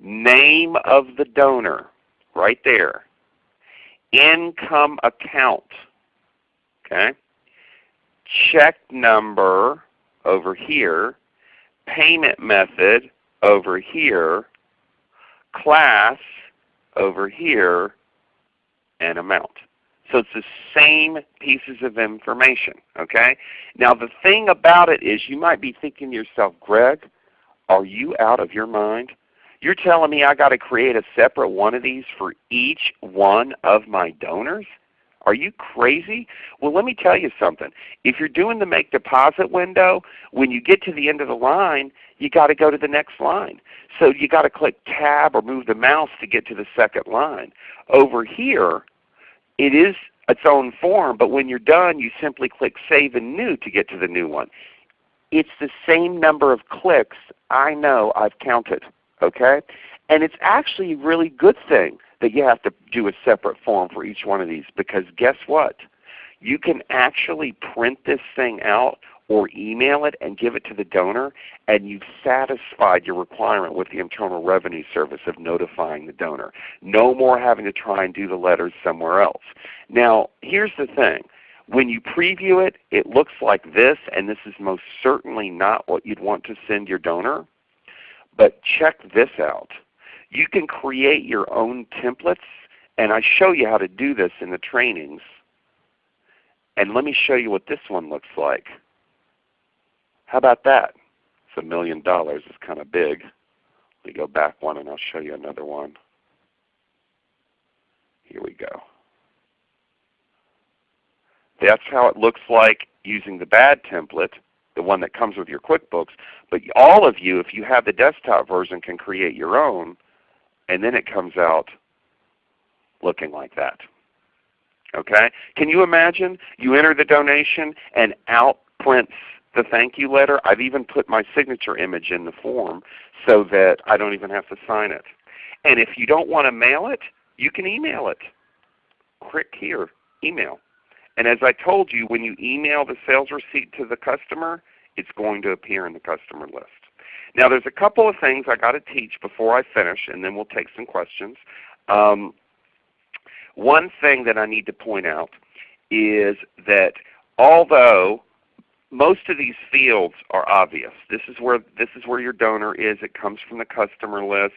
Name of the donor, right there. Income account. Okay? Check number over here. Payment method over here. Class over here. And amount. So it's the same pieces of information. Okay? Now the thing about it is you might be thinking to yourself, Greg, are you out of your mind? You're telling me I got to create a separate one of these for each one of my donors? Are you crazy? Well let me tell you something. If you're doing the make deposit window, when you get to the end of the line, you got to go to the next line. So you got to click tab or move the mouse to get to the second line. Over here, it is its own form, but when you're done you simply click Save and New to get to the new one. It's the same number of clicks I know I've counted. Okay? And it's actually a really good thing that you have to do a separate form for each one of these because guess what? You can actually print this thing out or email it and give it to the donor and you've satisfied your requirement with the Internal Revenue Service of notifying the donor. No more having to try and do the letters somewhere else. Now here's the thing. When you preview it, it looks like this, and this is most certainly not what you'd want to send your donor. But check this out. You can create your own templates, and I show you how to do this in the trainings. And let me show you what this one looks like. How about that? It's a million dollars. It's kind of big. Let me go back one and I'll show you another one. Here we go. That's how it looks like using the bad template, the one that comes with your QuickBooks. But all of you, if you have the desktop version, can create your own, and then it comes out looking like that. Okay? Can you imagine you enter the donation and out prints the thank you letter? I've even put my signature image in the form so that I don't even have to sign it. And if you don't want to mail it, you can email it. Click here, email. And as I told you, when you email the sales receipt to the customer, it's going to appear in the customer list. Now there's a couple of things I got to teach before I finish, and then we'll take some questions. Um, one thing that I need to point out is that although most of these fields are obvious, this is where this is where your donor is. It comes from the customer list.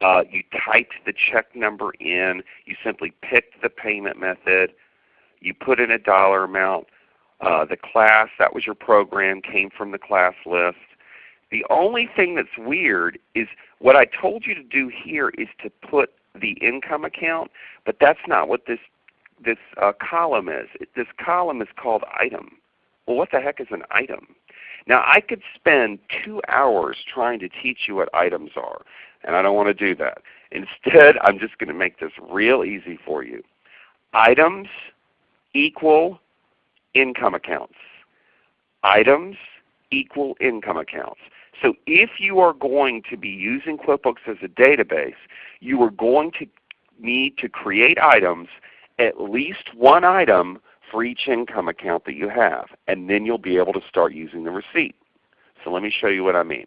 Uh, you typed the check number in. You simply picked the payment method. You put in a dollar amount. Uh, the class, that was your program, came from the class list. The only thing that's weird is what I told you to do here is to put the income account, but that's not what this this uh, column is. This column is called item. Well, what the heck is an item? Now I could spend two hours trying to teach you what items are, and I don't want to do that. Instead, I'm just going to make this real easy for you. Items equal income accounts. Items equal income accounts. So if you are going to be using QuickBooks as a database, you are going to need to create items, at least one item for each income account that you have, and then you'll be able to start using the receipt. So let me show you what I mean.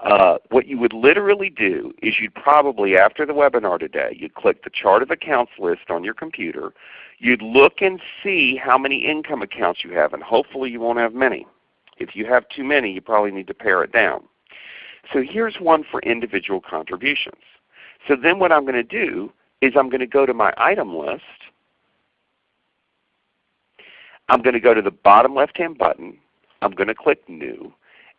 Uh, what you would literally do is you'd probably, after the webinar today, you'd click the chart of accounts list on your computer. You'd look and see how many income accounts you have, and hopefully you won't have many. If you have too many, you probably need to pare it down. So here's one for individual contributions. So then what I'm going to do is I'm going to go to my item list. I'm going to go to the bottom left-hand button. I'm going to click New,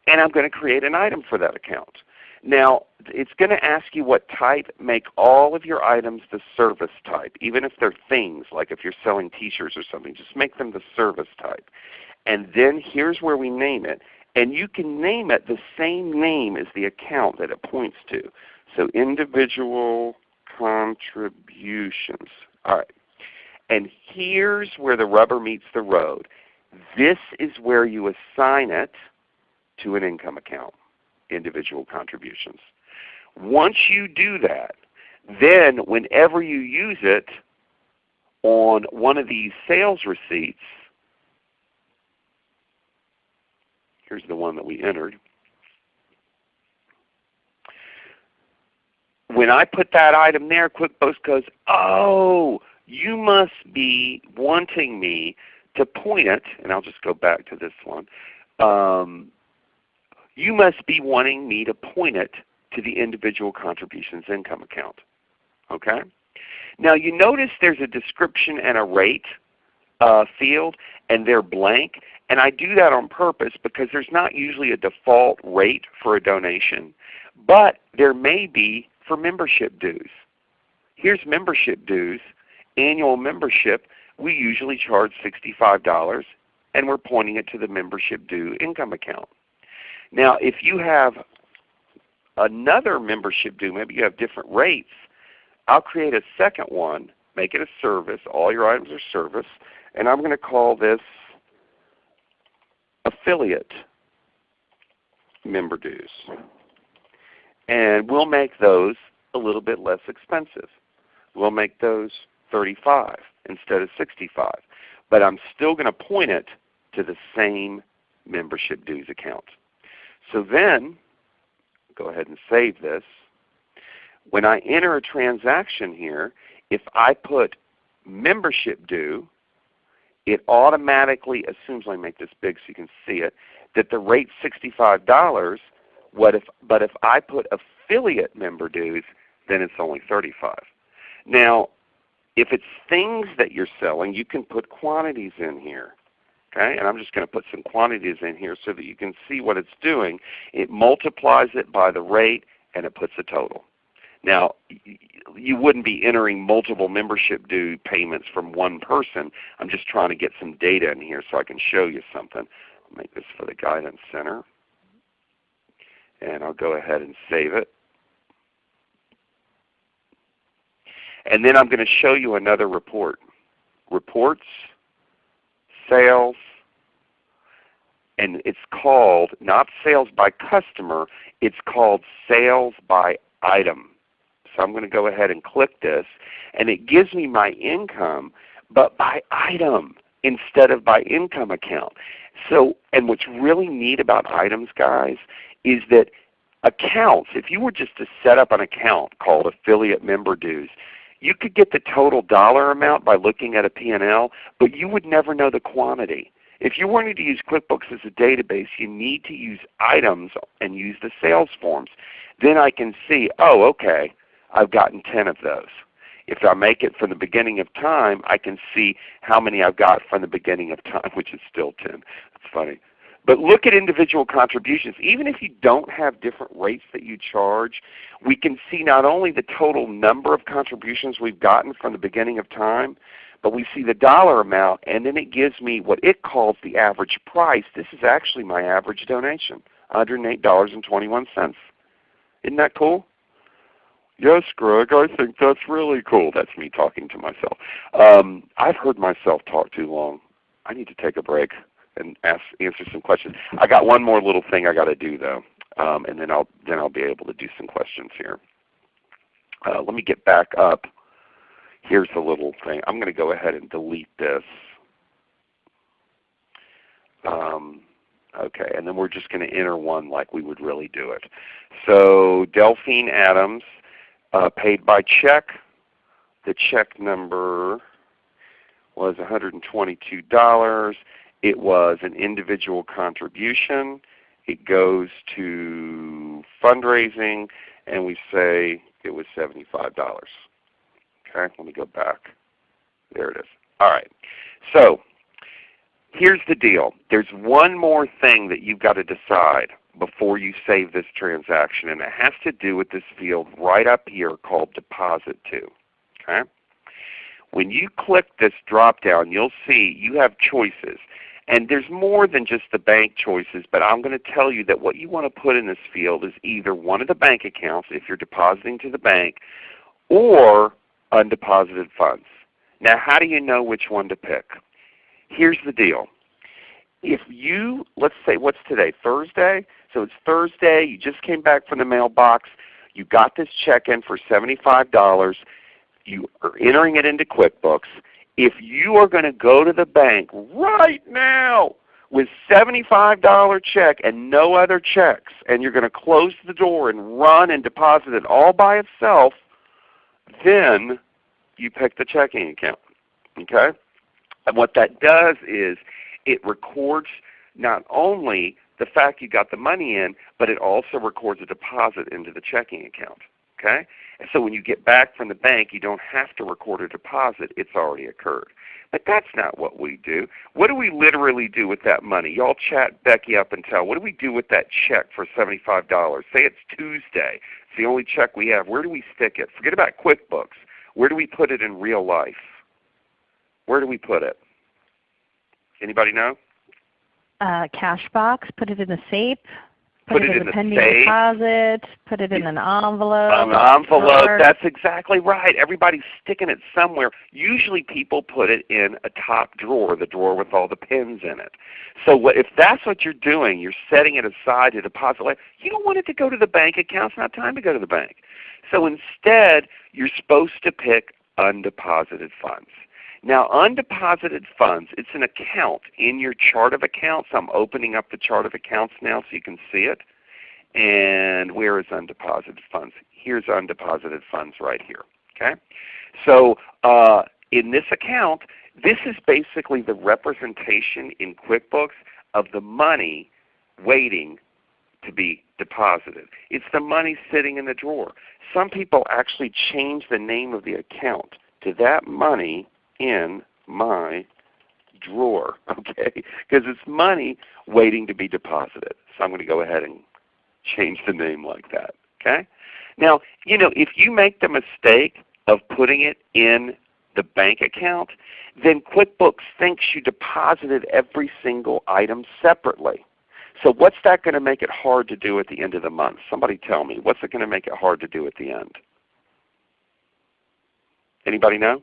and I'm going to create an item for that account. Now it's going to ask you what type. Make all of your items the service type, even if they're things, like if you're selling t-shirts or something. Just make them the service type. And then here's where we name it. And you can name it the same name as the account that it points to. So individual contributions. All right. And here's where the rubber meets the road. This is where you assign it to an income account, individual contributions. Once you do that, then whenever you use it on one of these sales receipts, Here's the one that we entered. When I put that item there, QuickBooks goes, oh, you must be wanting me to point it, and I'll just go back to this one. Um, you must be wanting me to point it to the individual contributions income account. Okay? Now you notice there's a description and a rate uh, field, and they're blank. And I do that on purpose because there's not usually a default rate for a donation, but there may be for membership dues. Here's membership dues. Annual membership, we usually charge $65 and we're pointing it to the membership due income account. Now if you have another membership due, maybe you have different rates, I'll create a second one, make it a service. All your items are service. And I'm going to call this affiliate member dues. And we'll make those a little bit less expensive. We'll make those 35 instead of 65. But I'm still going to point it to the same membership dues account. So then, go ahead and save this. When I enter a transaction here, if I put membership due it automatically assumes, let me make this big so you can see it, that the rate's $65. What if, but if I put affiliate member dues, then it's only 35 Now, if it's things that you're selling, you can put quantities in here. Okay? And I'm just going to put some quantities in here so that you can see what it's doing. It multiplies it by the rate and it puts a total. Now, you wouldn't be entering multiple membership due payments from one person. I'm just trying to get some data in here so I can show you something. I'll make this for the Guidance Center. And I'll go ahead and save it. And then I'm going to show you another report. Reports, sales, and it's called not sales by customer, it's called sales by item. So I'm going to go ahead and click this, and it gives me my income, but by item instead of by income account. So, and what's really neat about items, guys, is that accounts, if you were just to set up an account called affiliate member dues, you could get the total dollar amount by looking at a P&L, but you would never know the quantity. If you wanted to use QuickBooks as a database, you need to use items and use the sales forms. Then I can see, oh okay, I've gotten 10 of those. If I make it from the beginning of time, I can see how many I've got from the beginning of time, which is still 10. It's funny. But look at individual contributions. Even if you don't have different rates that you charge, we can see not only the total number of contributions we've gotten from the beginning of time, but we see the dollar amount and then it gives me what it calls the average price. This is actually my average donation, $108.21. Isn't that cool? Yes, Greg, I think that's really cool. That's me talking to myself. Um, I've heard myself talk too long. I need to take a break and ask, answer some questions. I got one more little thing I got to do though, um, and then I'll then I'll be able to do some questions here. Uh, let me get back up. Here's the little thing. I'm going to go ahead and delete this. Um, okay, and then we're just going to enter one like we would really do it. So Delphine Adams, uh, paid by check. The check number was $122. It was an individual contribution. It goes to fundraising, and we say it was $75. Okay, let me go back. There it is. All right. So here's the deal. There's one more thing that you've got to decide before you save this transaction, and it has to do with this field right up here called Deposit To. Okay? When you click this drop down, you'll see you have choices. And there's more than just the bank choices, but I'm going to tell you that what you want to put in this field is either one of the bank accounts if you're depositing to the bank, or undeposited funds. Now how do you know which one to pick? Here's the deal. If you, let's say what's today, Thursday? So it's Thursday, you just came back from the mailbox, you got this check in for $75, you are entering it into QuickBooks. If you are going to go to the bank right now with $75 check and no other checks, and you're going to close the door and run and deposit it all by itself, then you pick the checking account. Okay? And what that does is it records not only the fact you got the money in, but it also records a deposit into the checking account. Okay? And so when you get back from the bank, you don't have to record a deposit. It's already occurred. But that's not what we do. What do we literally do with that money? Y'all chat Becky up and tell. What do we do with that check for $75? Say it's Tuesday. It's the only check we have. Where do we stick it? Forget about QuickBooks. Where do we put it in real life? Where do we put it? Anybody know? Uh, cash box. Put it in a safe. Put, put it, in a pending safe. deposit. Put it in an envelope. An envelope. That's exactly right. Everybody's sticking it somewhere. Usually people put it in a top drawer, the drawer with all the pins in it. So what, if that's what you're doing, you're setting it aside to deposit. You don't want it to go to the bank account. It's not time to go to the bank. So instead, you're supposed to pick undeposited funds. Now undeposited funds, it's an account in your chart of accounts. I'm opening up the chart of accounts now so you can see it. And where is undeposited funds? Here's undeposited funds right here. Okay? So uh, in this account, this is basically the representation in QuickBooks of the money waiting to be deposited. It's the money sitting in the drawer. Some people actually change the name of the account to that money in my drawer, okay? Because it's money waiting to be deposited. So I'm going to go ahead and change the name like that. Okay? Now, you know, if you make the mistake of putting it in the bank account, then QuickBooks thinks you deposited every single item separately. So what's that going to make it hard to do at the end of the month? Somebody tell me. What's it going to make it hard to do at the end? Anybody know?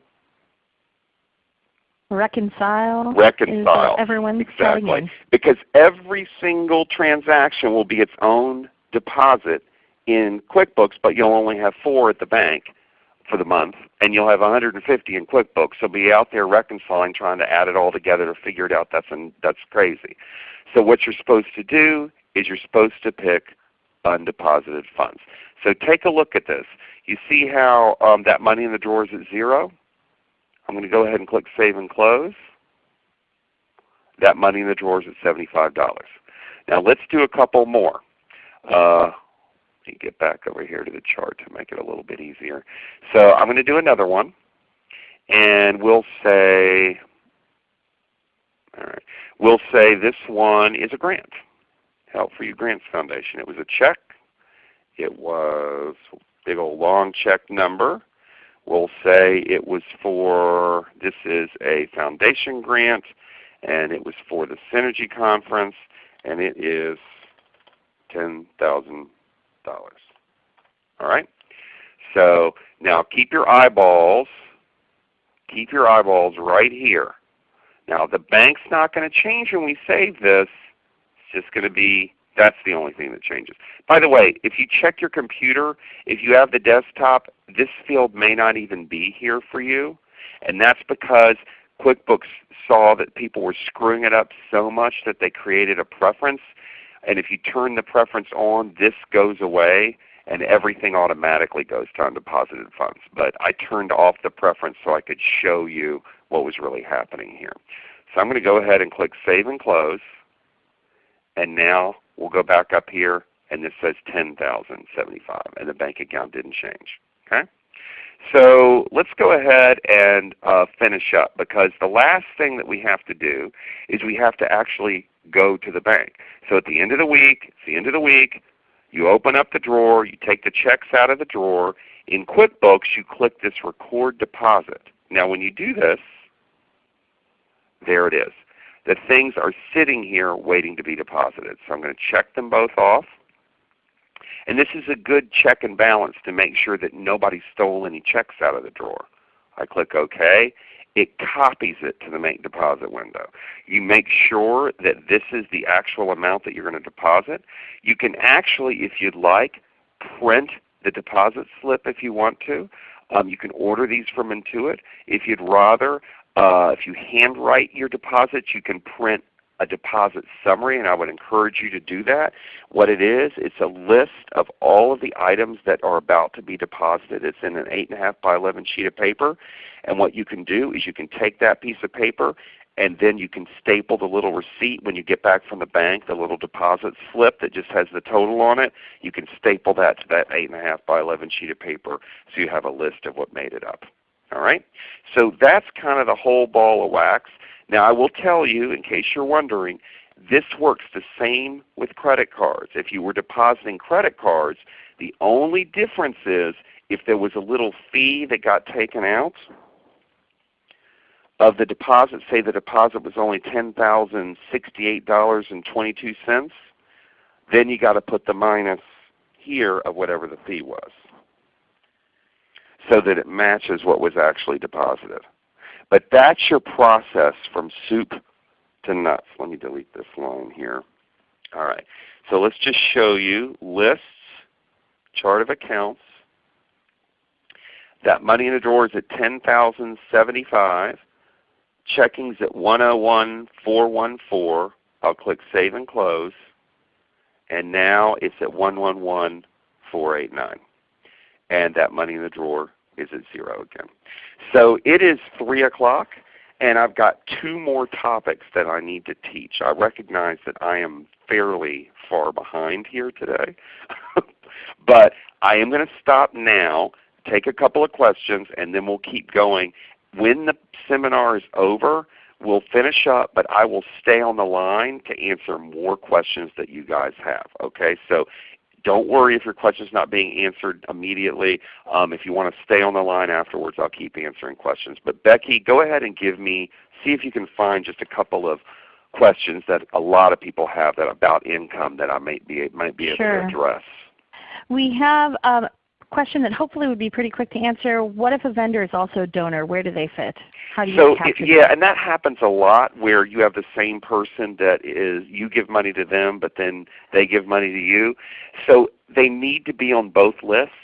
Reconcile. Reconcile. everyone's exactly. Because every single transaction will be its own deposit in QuickBooks, but you'll only have four at the bank for the month, and you'll have 150 in QuickBooks. So be out there reconciling, trying to add it all together to figure it out. That's an, that's crazy. So what you're supposed to do is you're supposed to pick undeposited funds. So take a look at this. You see how um, that money in the drawer is at zero? I'm going to go ahead and click Save and Close. That money in the drawer is at $75. Now let's do a couple more. Uh, let me get back over here to the chart to make it a little bit easier. So I'm going to do another one. And we'll say, all right, we'll say this one is a grant. Help for You Grants Foundation. It was a check. It was a big old long check number. We'll say it was for, this is a foundation grant, and it was for the Synergy Conference, and it is $10,000. All right? So now keep your eyeballs, keep your eyeballs right here. Now the bank's not going to change when we save this. It's just going to be, that's the only thing that changes. By the way, if you check your computer, if you have the desktop, this field may not even be here for you. And that's because QuickBooks saw that people were screwing it up so much that they created a preference. And if you turn the preference on, this goes away and everything automatically goes to undeposited funds. But I turned off the preference so I could show you what was really happening here. So I'm going to go ahead and click Save and Close. And now we'll go back up here and this says 10,075 and the bank account didn't change. Okay? So let's go ahead and uh, finish up because the last thing that we have to do is we have to actually go to the bank. So at the end of the week, it's the end of the week, you open up the drawer, you take the checks out of the drawer. In QuickBooks you click this Record Deposit. Now when you do this, there it is. The things are sitting here waiting to be deposited. So I'm going to check them both off. And this is a good check and balance to make sure that nobody stole any checks out of the drawer. I click OK. It copies it to the Make Deposit window. You make sure that this is the actual amount that you're going to deposit. You can actually, if you'd like, print the deposit slip if you want to. Um, you can order these from Intuit. If you'd rather, uh, if you handwrite your deposits, you can print a deposit summary, and I would encourage you to do that. What it is, it's a list of all of the items that are about to be deposited. It's in an 8.5 by 11 sheet of paper. And what you can do is you can take that piece of paper and then you can staple the little receipt when you get back from the bank, the little deposit slip that just has the total on it. You can staple that to that 8.5 by 11 sheet of paper so you have a list of what made it up. All right? So that's kind of the whole ball of wax. Now I will tell you, in case you're wondering, this works the same with credit cards. If you were depositing credit cards, the only difference is if there was a little fee that got taken out of the deposit, say the deposit was only $10,068.22, then you got to put the minus here of whatever the fee was so that it matches what was actually deposited. But that's your process from soup to nuts. Let me delete this line here. All right. So let's just show you lists, chart of accounts. That money in the drawer is at 10,075. Checking's at 101,414. I'll click Save and Close. And now it's at 111,489. And that money in the drawer is at zero again. So it is 3 o'clock, And I've got two more topics that I need to teach. I recognize that I am fairly far behind here today. but I am going to stop now, take a couple of questions, and then we'll keep going. When the seminar is over, we'll finish up, but I will stay on the line to answer more questions that you guys have. Okay, so don't worry if your question is not being answered immediately. Um, if you want to stay on the line afterwards, I'll keep answering questions. But Becky, go ahead and give me, see if you can find just a couple of questions that a lot of people have that about income that I might be, might be able sure. to address. We have a question that hopefully would be pretty quick to answer. What if a vendor is also a donor? Where do they fit? How do you so capture it, yeah, that? and that happens a lot where you have the same person that is you give money to them, but then they give money to you. So they need to be on both lists,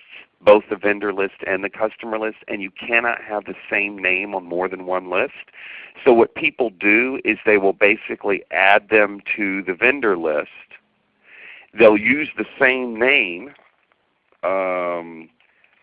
both the vendor list and the customer list, and you cannot have the same name on more than one list. So what people do is they will basically add them to the vendor list. They'll use the same name, um,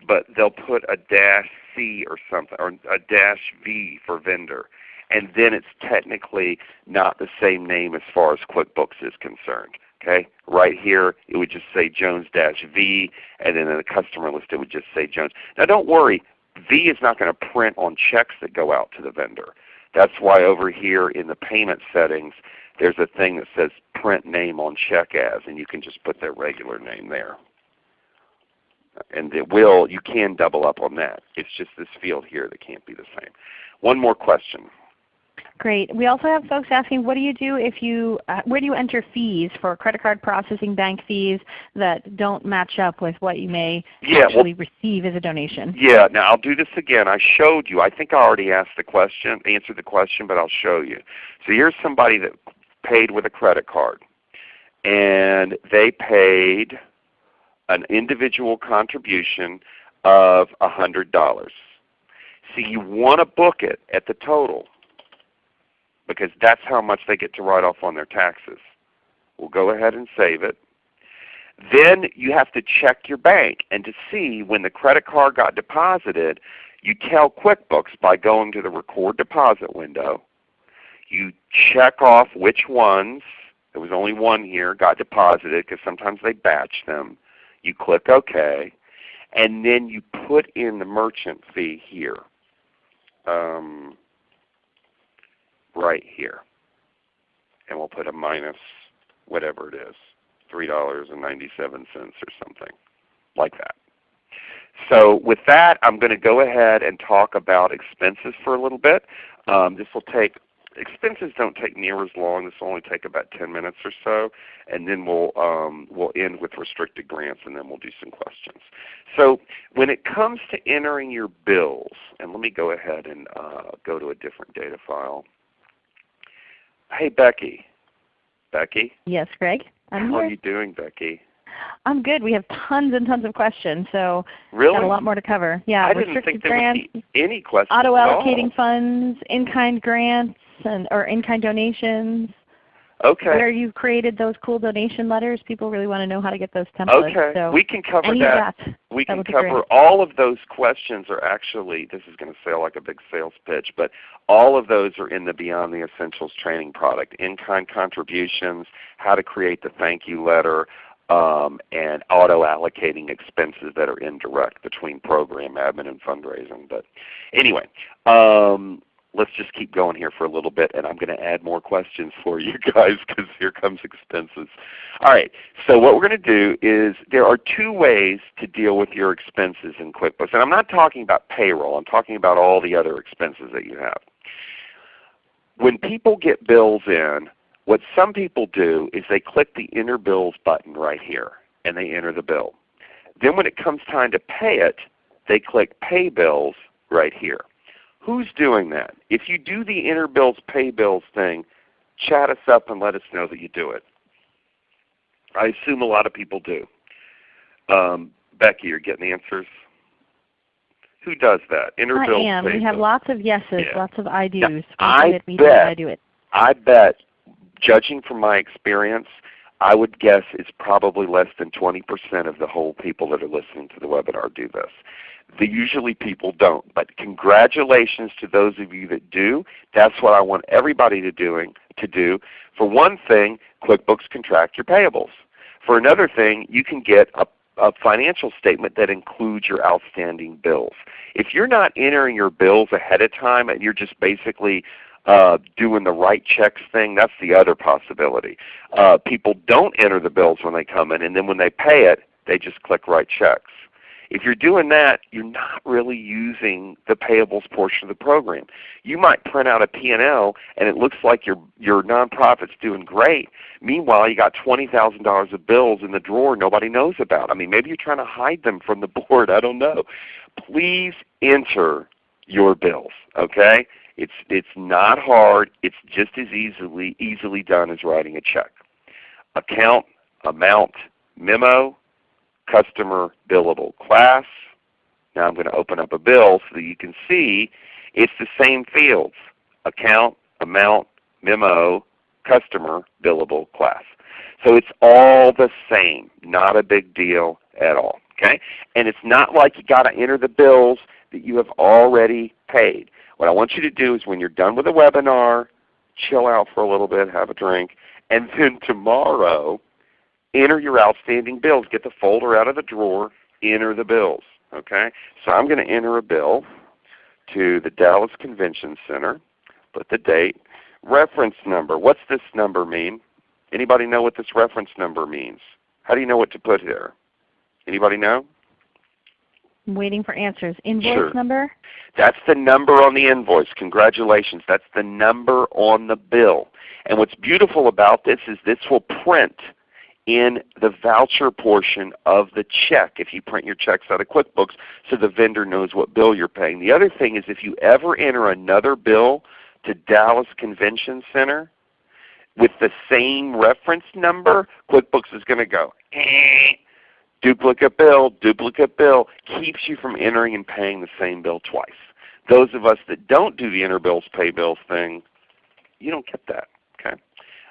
but they'll put a dash C or something, or a dash V for vendor. And then it's technically not the same name as far as QuickBooks is concerned. Okay, right here it would just say Jones dash V, and then in the customer list it would just say Jones. Now don't worry, V is not going to print on checks that go out to the vendor. That's why over here in the payment settings there's a thing that says print name on check as, and you can just put their regular name there and it will, you can double up on that. It's just this field here that can't be the same. One more question. Great. We also have folks asking, what do you do if you, uh, where do you enter fees for credit card processing bank fees that don't match up with what you may yeah, actually well, receive as a donation? Yeah. Now I'll do this again. I showed you. I think I already asked the question, answered the question, but I'll show you. So here's somebody that paid with a credit card, and they paid an individual contribution of $100. See, you want to book it at the total because that's how much they get to write off on their taxes. We'll go ahead and save it. Then you have to check your bank and to see when the credit card got deposited, you tell QuickBooks by going to the record deposit window. You check off which ones, there was only one here, got deposited because sometimes they batch them. You click OK, and then you put in the merchant fee here, um, right here. And we'll put a minus whatever it is, $3.97 or something like that. So with that, I'm going to go ahead and talk about expenses for a little bit. Um, this will take expenses don't take near as long. This will only take about 10 minutes or so, and then we'll um, we'll end with restricted grants, and then we'll do some questions. So when it comes to entering your bills, and let me go ahead and uh, go to a different data file. Hey Becky, Becky. Yes, Greg. I'm How here. are you doing, Becky? I'm good. We have tons and tons of questions, so really? got a lot more to cover. Yeah, I didn't restricted think there grants, any questions. auto at all. allocating funds, in-kind grants, and or in-kind donations. Okay. Where you've created those cool donation letters, people really want to know how to get those templates. Okay. So we can cover that. that. we that can cover all of those questions are actually this is going to sound like a big sales pitch but all of those are in the beyond the essentials training product in-kind contributions how to create the thank you letter um, and auto allocating expenses that are indirect between program admin and fundraising but anyway um, let's just keep going here for a little bit and I'm going to add more questions for you guys because here comes expenses. All right, so what we're going to do is there are two ways to deal with your expenses in QuickBooks. And I'm not talking about payroll, I'm talking about all the other expenses that you have. When people get bills in, what some people do is they click the Enter Bills button right here and they enter the bill. Then when it comes time to pay it, they click Pay Bills right here. Who's doing that? If you do the Enter Bills, Pay Bills thing, chat us up and let us know that you do it. I assume a lot of people do. Um, Becky, you're getting answers? Who does that? Enter I Bills, am. We have Bills. lots of yeses, Yeah. lots of I do's. I do bet- I do it. I bet, judging from my experience, I would guess it's probably less than 20% of the whole people that are listening to the webinar do this. The, usually people don't. But congratulations to those of you that do. That's what I want everybody to, doing, to do. For one thing, QuickBooks can track your payables. For another thing, you can get a a financial statement that includes your outstanding bills. If you're not entering your bills ahead of time and you're just basically uh, doing the write checks thing, that's the other possibility. Uh, people don't enter the bills when they come in, and then when they pay it, they just click write checks. If you're doing that, you're not really using the payables portion of the program. You might print out a P&L and it looks like your, your nonprofit's doing great. Meanwhile, you got $20,000 of bills in the drawer nobody knows about. I mean, maybe you're trying to hide them from the board. I don't know. Please enter your bills. Okay? It's, it's not hard. It's just as easily, easily done as writing a check. Account, amount, memo, customer billable class. Now I'm going to open up a bill so that you can see it's the same fields. Account, amount, memo, customer billable class. So it's all the same. Not a big deal at all. Okay? And it's not like you got to enter the bills that you have already paid. What I want you to do is when you're done with the webinar, chill out for a little bit, have a drink, and then tomorrow enter your outstanding bills. Get the folder out of the drawer, enter the bills. Okay? So I'm going to enter a bill to the Dallas Convention Center, put the date, reference number. What's this number mean? Anybody know what this reference number means? How do you know what to put here? Anybody know? I'm waiting for answers. Invoice Sure. number? That's the number on the invoice. Congratulations. That's the number on the bill. And what's beautiful about this is this will print in the voucher portion of the check if you print your checks out of QuickBooks so the vendor knows what bill you're paying. The other thing is if you ever enter another bill to Dallas Convention Center with the same reference number, QuickBooks is going to go, duplicate bill, duplicate bill, keeps you from entering and paying the same bill twice. Those of us that don't do the enter bills, pay bills thing, you don't get that.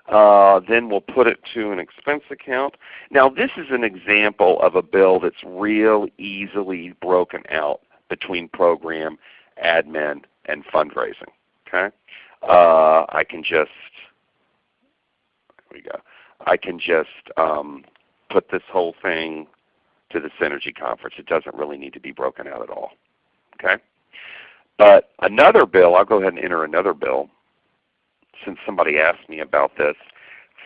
Uh, then we'll put it to an expense account. Now this is an example of a bill that's real easily broken out between program, admin, and fundraising. Okay, uh, I can just we go. I can just um, put this whole thing to the Synergy conference. It doesn't really need to be broken out at all. Okay, but another bill, I'll go ahead and enter another bill since somebody asked me about this,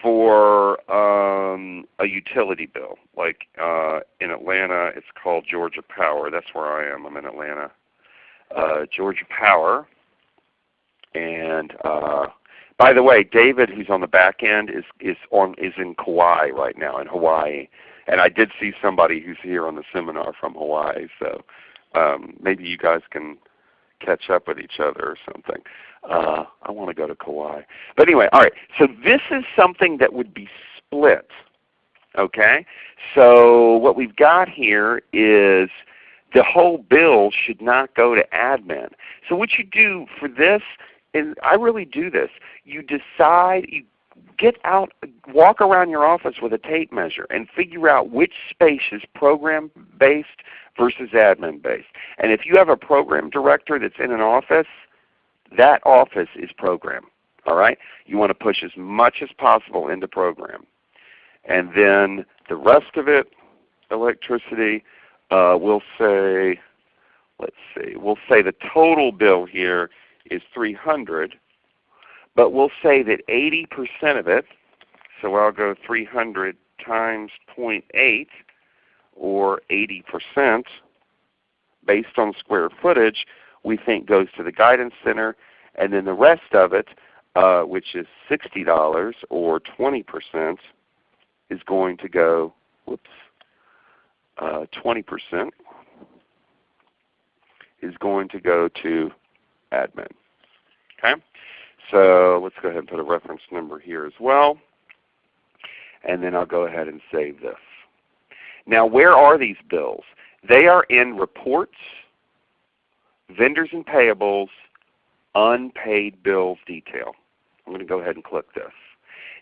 for um, a utility bill. Like uh, in Atlanta, it's called Georgia Power. That's where I am. I'm in Atlanta. Uh, Georgia Power. And uh, by the way, David, who's on the back end, is is on is in Kauai right now in Hawaii. And I did see somebody who's here on the seminar from Hawaii. So um, maybe you guys can catch up with each other or something. Uh, I want to go to Kauai. But anyway, all right. So this is something that would be split. Okay? So what we've got here is the whole bill should not go to admin. So what you do for this, and I really do this, you decide, you get out, walk around your office with a tape measure and figure out which space is program based versus admin based. And if you have a program director that's in an office, that office is program. All right? You want to push as much as possible into program. And then the rest of it, electricity, uh, we'll say, let's see, we'll say the total bill here is 300, but we'll say that 80% of it, so I'll go 300 times 0.8 or 80% based on square footage, we think goes to the Guidance Center, and then the rest of it, uh, which is $60 or 20%, is going to go, whoops, uh, 20% is going to go to admin. Okay? So let's go ahead and put a reference number here as well. And then I'll go ahead and save this. Now where are these bills? They are in reports, vendors and payables, unpaid bills detail. I'm going to go ahead and click this.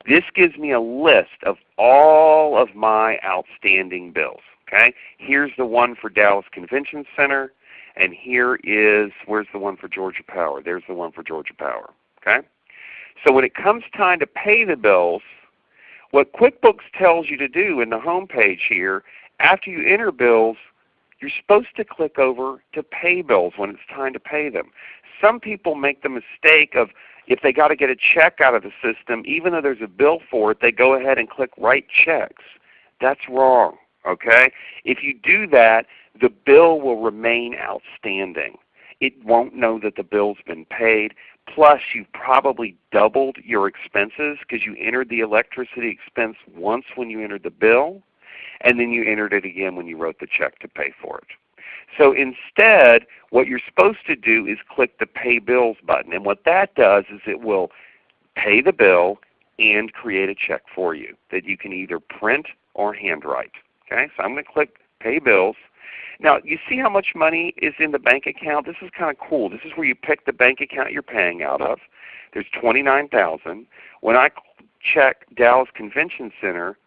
This gives me a list of all of my outstanding bills. Okay? Here's the one for Dallas Convention Center, and here is, where's the one for Georgia Power? There's the one for Georgia Power. Okay? So when it comes time to pay the bills, what QuickBooks tells you to do in the home page here, after you enter bills, you're supposed to click over to pay bills when it's time to pay them. Some people make the mistake of if they got to get a check out of the system, even though there's a bill for it, they go ahead and click write checks. That's wrong. Okay? If you do that, the bill will remain outstanding. It won't know that the bill's been paid. Plus you've probably doubled your expenses because you entered the electricity expense once when you entered the bill, and then you entered it again when you wrote the check to pay for it. So instead, what you're supposed to do is click the Pay Bills button. And what that does is it will pay the bill and create a check for you that you can either print or handwrite. Okay, so I'm going to click Pay Bills. Now you see how much money is in the bank account? This is kind of cool. This is where you pick the bank account you're paying out of. There's 29000 When I check Dallas Convention Center,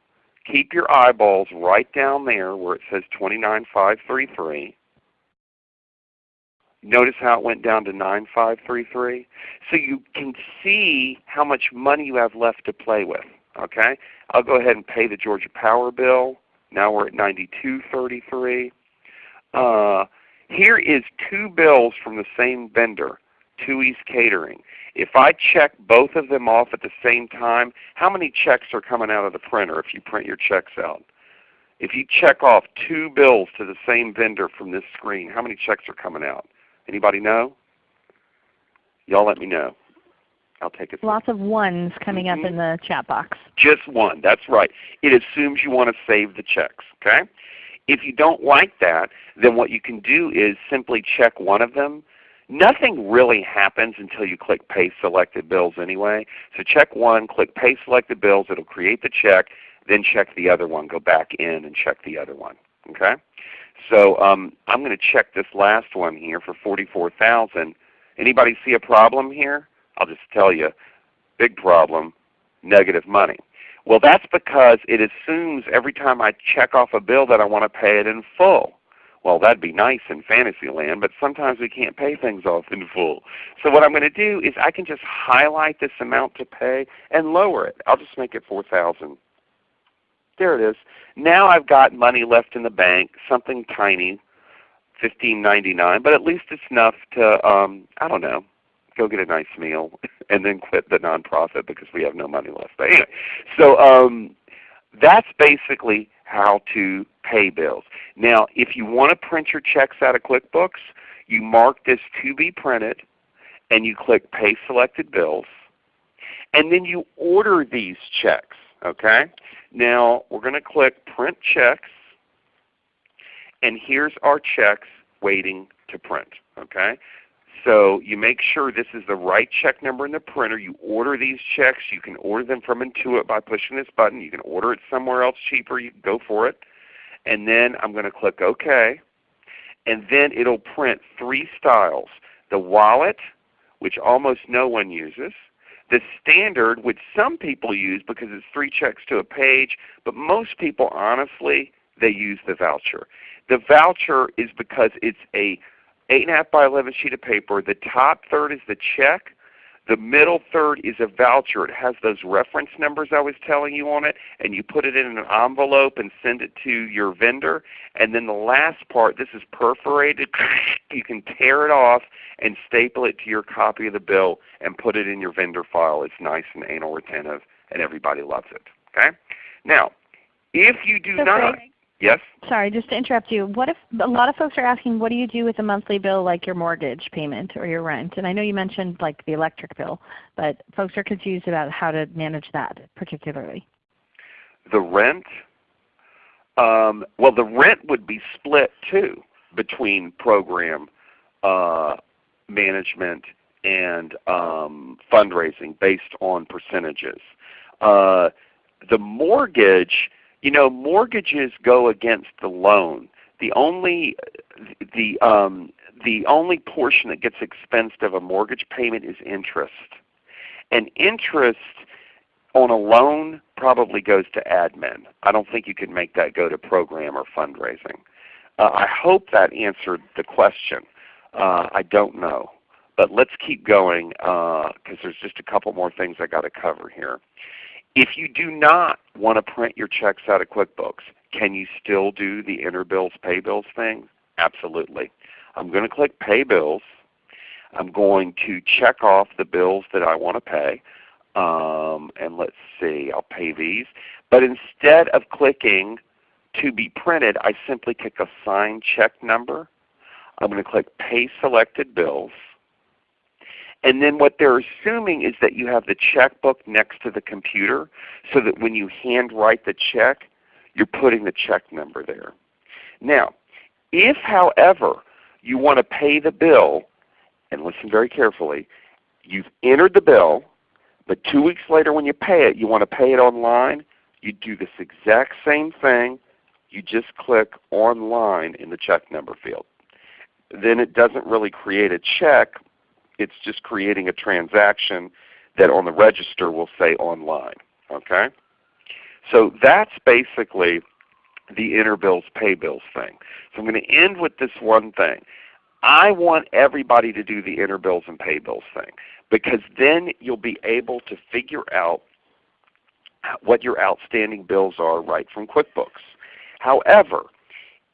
keep your eyeballs right down there where it says 29533. Notice how it went down to 9533? So you can see how much money you have left to play with. Okay? I'll go ahead and pay the Georgia Power bill. Now we're at 9233. Uh, here is two bills from the same vendor, Two East Catering. If I check both of them off at the same time, how many checks are coming out of the printer if you print your checks out? If you check off two bills to the same vendor from this screen, how many checks are coming out? Anybody know? Y'all let me know. I'll take it. Lots of ones coming mm -hmm. up in the chat box. Just one. That's right. It assumes you want to save the checks. Okay. If you don't like that, then what you can do is simply check one of them. Nothing really happens until you click Pay Selected Bills anyway. So check one, click Pay Selected Bills. It will create the check. Then check the other one. Go back in and check the other one. Okay. So um, I'm going to check this last one here for 44000 Anybody see a problem here? I'll just tell you, big problem, negative money. Well that's because it assumes every time I check off a bill that I want to pay it in full. Well that'd be nice in fantasy land, but sometimes we can't pay things off in full. So what I'm going to do is I can just highlight this amount to pay and lower it. I'll just make it 4000 There it is. Now I've got money left in the bank, something tiny, fifteen ninety nine, but at least it's enough to um, I don't know, go get a nice meal, and then quit the nonprofit because we have no money left. But anyway, so um, that's basically how to pay bills. Now if you want to print your checks out of QuickBooks, you mark this to be printed, and you click Pay Selected Bills, and then you order these checks. Okay. Now we're going to click Print Checks, and here's our checks waiting to print. Okay. So you make sure this is the right check number in the printer. You order these checks. You can order them from Intuit by pushing this button. You can order it somewhere else cheaper. You can go for it. And then I'm going to click OK. And then it will print three styles. The wallet, which almost no one uses. The standard, which some people use because it's three checks to a page, but most people honestly, they use the voucher. The voucher is because it's a 8.5 by 11 sheet of paper. The top third is the check. The middle third is a voucher. It has those reference numbers I was telling you on it, and you put it in an envelope and send it to your vendor. And then the last part, this is perforated. you can tear it off and staple it to your copy of the bill and put it in your vendor file. It's nice and anal retentive, and everybody loves it. Okay? Now, if you do so not, Yes? Sorry, just to interrupt you. What if a lot of folks are asking, what do you do with a monthly bill like your mortgage payment or your rent? And I know you mentioned like the electric bill, but folks are confused about how to manage that particularly. The rent? Um, well, the rent would be split too between program uh, management and um, fundraising based on percentages. Uh, the mortgage you know, mortgages go against the loan. The only the um, the only portion that gets expensed of a mortgage payment is interest, and interest on a loan probably goes to admin. I don't think you can make that go to program or fundraising. Uh, I hope that answered the question. Uh, I don't know. But let's keep going because uh, there's just a couple more things I got to cover here. If you do not want to print your checks out of QuickBooks, can you still do the enter bills, pay bills thing? Absolutely. I'm going to click Pay Bills. I'm going to check off the bills that I want to pay. Um, and let's see, I'll pay these. But instead of clicking to be printed, I simply click Assign Check Number. I'm going to click Pay Selected Bills. And then what they're assuming is that you have the checkbook next to the computer so that when you handwrite the check, you're putting the check number there. Now, if however you want to pay the bill, and listen very carefully, you've entered the bill, but two weeks later when you pay it, you want to pay it online, you do this exact same thing. You just click online in the check number field. Then it doesn't really create a check. It's just creating a transaction that on the register will say online. Okay? So that's basically the enter bills, pay bills thing. So I'm going to end with this one thing. I want everybody to do the enter bills and pay bills thing because then you'll be able to figure out what your outstanding bills are right from QuickBooks. However,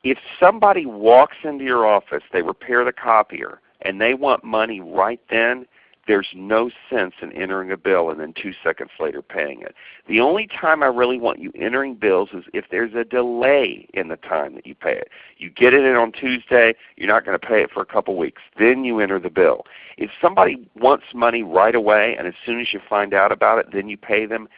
if somebody walks into your office, they repair the copier, and they want money right then, there's no sense in entering a bill and then two seconds later paying it. The only time I really want you entering bills is if there's a delay in the time that you pay it. You get it in on Tuesday, you're not going to pay it for a couple weeks. Then you enter the bill. If somebody wants money right away and as soon as you find out about it, then you pay them,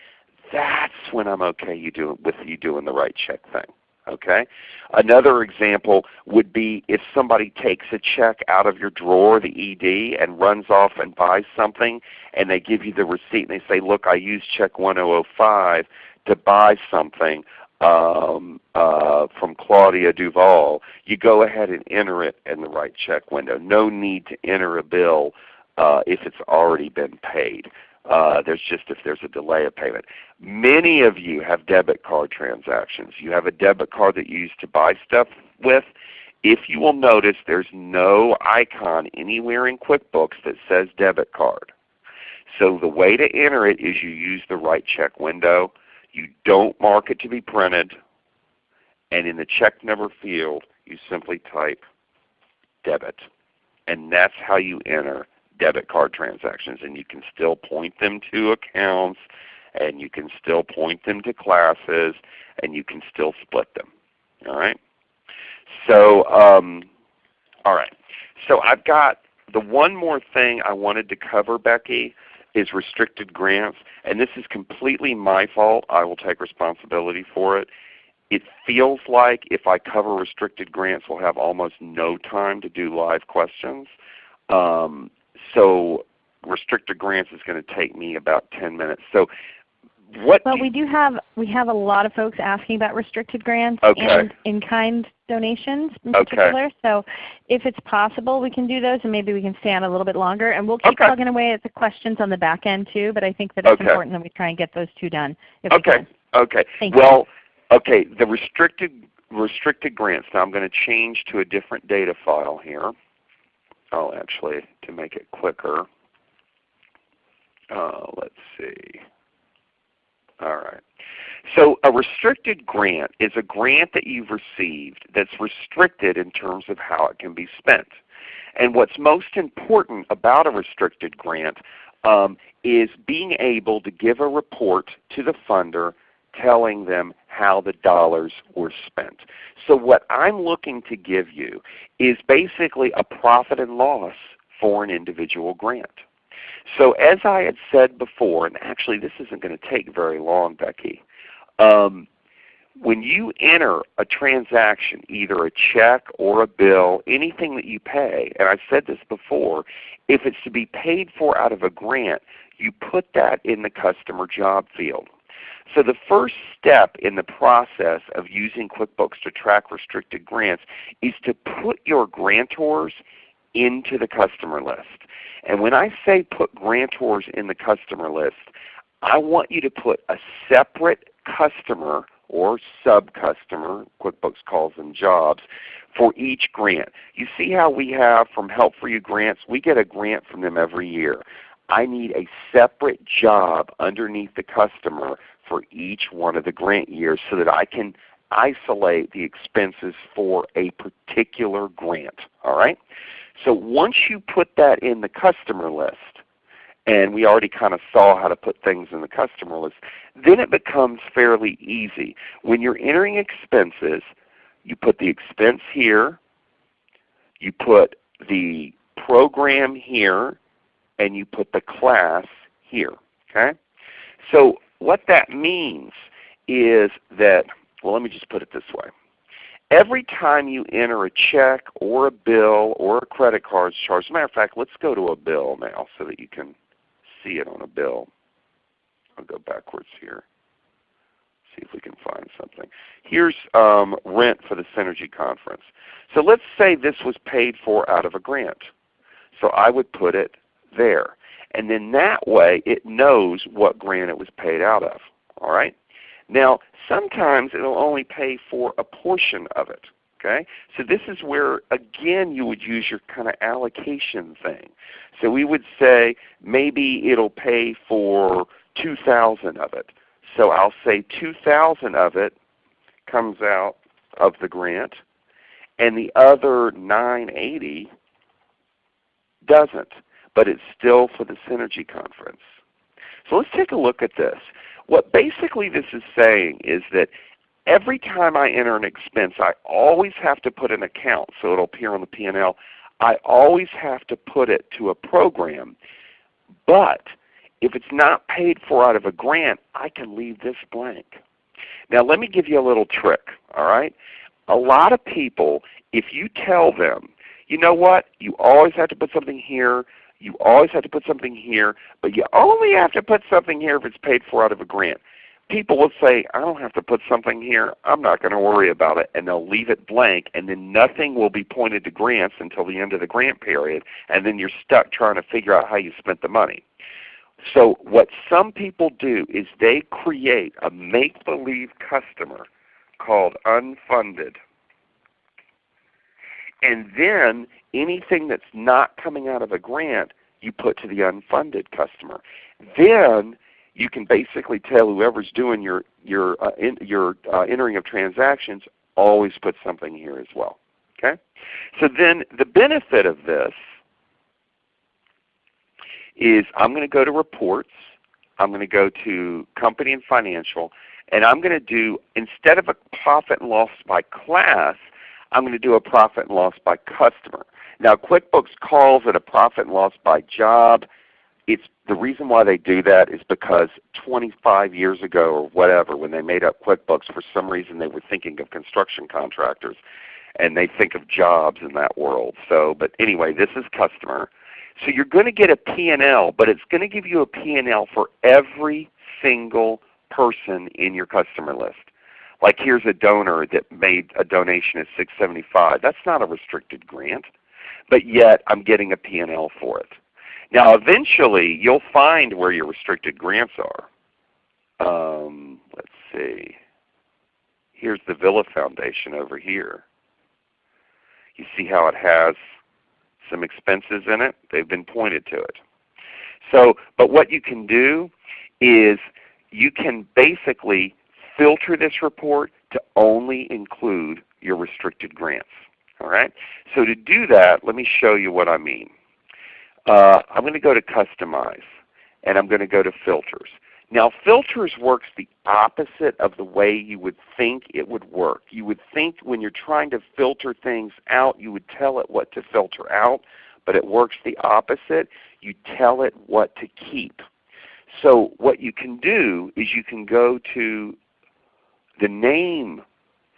that's when I'm okay you do, with you doing the right check thing. Okay? Another example would be if somebody takes a check out of your drawer, the ED, and runs off and buys something and they give you the receipt and they say, look, I used check 1005 to buy something um, uh, from Claudia Duval. You go ahead and enter it in the right check window. No need to enter a bill uh, if it's already been paid. Uh, there's just if there's a delay of payment. Many of you have debit card transactions. You have a debit card that you use to buy stuff with. If you will notice there's no icon anywhere in QuickBooks that says debit card. So the way to enter it is you use the right check window. You don't mark it to be printed. And in the check number field you simply type debit. And that's how you enter debit card transactions. And you can still point them to accounts and you can still point them to classes and you can still split them. All right. So um, all right. So I've got the one more thing I wanted to cover, Becky, is restricted grants. And this is completely my fault. I will take responsibility for it. It feels like if I cover restricted grants, we'll have almost no time to do live questions. Um, so restricted grants is going to take me about 10 minutes. So what well, we do have we have a lot of folks asking about restricted grants okay. and in-kind donations in okay. particular. So if it's possible, we can do those, and maybe we can stay on a little bit longer. And we'll keep okay. plugging away at the questions on the back end too. But I think that it's okay. important that we try and get those two done. okay. Okay. Thank well, you. okay. The restricted restricted grants. Now I'm going to change to a different data file here. Oh, actually, to make it quicker. Uh, let's see. All right. So a restricted grant is a grant that you've received that's restricted in terms of how it can be spent. And what's most important about a restricted grant um, is being able to give a report to the funder telling them how the dollars were spent. So what I'm looking to give you is basically a profit and loss for an individual grant. So as I had said before, and actually this isn't going to take very long, Becky, um, when you enter a transaction, either a check or a bill, anything that you pay, and I've said this before, if it's to be paid for out of a grant, you put that in the customer job field. So the first step in the process of using QuickBooks to track restricted grants is to put your grantors into the customer list. And when I say put grantors in the customer list, I want you to put a separate customer or sub-customer, QuickBooks calls them jobs, for each grant. You see how we have from Help for You grants? We get a grant from them every year. I need a separate job underneath the customer for each one of the grant years so that I can isolate the expenses for a particular grant. All right? So once you put that in the customer list, and we already kind of saw how to put things in the customer list, then it becomes fairly easy. When you're entering expenses, you put the expense here, you put the program here, and you put the class here. Okay? So what that means is that, well let me just put it this way. Every time you enter a check or a bill or a credit card charge, as a matter of fact, let's go to a bill now so that you can see it on a bill. I'll go backwards here. See if we can find something. Here's um, rent for the Synergy Conference. So let's say this was paid for out of a grant. So I would put it there. And then that way it knows what grant it was paid out of. All right? Now sometimes it will only pay for a portion of it. Okay? So this is where again you would use your kind of allocation thing. So we would say maybe it'll pay for 2,000 of it. So I'll say 2,000 of it comes out of the grant and the other 980 doesn't, but it's still for the Synergy Conference. So let's take a look at this. What basically this is saying is that every time I enter an expense I always have to put an account so it will appear on the P&L. I always have to put it to a program. But if it's not paid for out of a grant, I can leave this blank. Now let me give you a little trick. All right? A lot of people, if you tell them, you know what, you always have to put something here, you always have to put something here, but you only have to put something here if it's paid for out of a grant. People will say, I don't have to put something here. I'm not going to worry about it. And they'll leave it blank and then nothing will be pointed to grants until the end of the grant period. And then you're stuck trying to figure out how you spent the money. So what some people do is they create a make-believe customer called unfunded. And then anything that's not coming out of a grant, you put to the unfunded customer. Then you can basically tell whoever's doing your your uh, in, your uh, entering of transactions always put something here as well. Okay. So then the benefit of this is I'm going to go to reports. I'm going to go to company and financial, and I'm going to do instead of a profit and loss by class, I'm going to do a profit and loss by customer. Now QuickBooks calls it a profit and loss by job. It's the reason why they do that is because 25 years ago or whatever, when they made up QuickBooks, for some reason they were thinking of construction contractors, and they think of jobs in that world. So, but anyway, this is customer. So you're going to get a P&L, but it's going to give you a P&L for every single person in your customer list. Like here's a donor that made a donation at 675. That's not a restricted grant, but yet I'm getting a P&L for it. Now eventually you'll find where your restricted grants are. Um, let's see. Here's the Villa Foundation over here. You see how it has some expenses in it? They've been pointed to it. So, but what you can do is you can basically filter this report to only include your restricted grants. All right? So to do that, let me show you what I mean. Uh, I'm going to go to Customize, and I'm going to go to Filters. Now filters works the opposite of the way you would think it would work. You would think when you're trying to filter things out, you would tell it what to filter out, but it works the opposite. You tell it what to keep. So what you can do is you can go to the name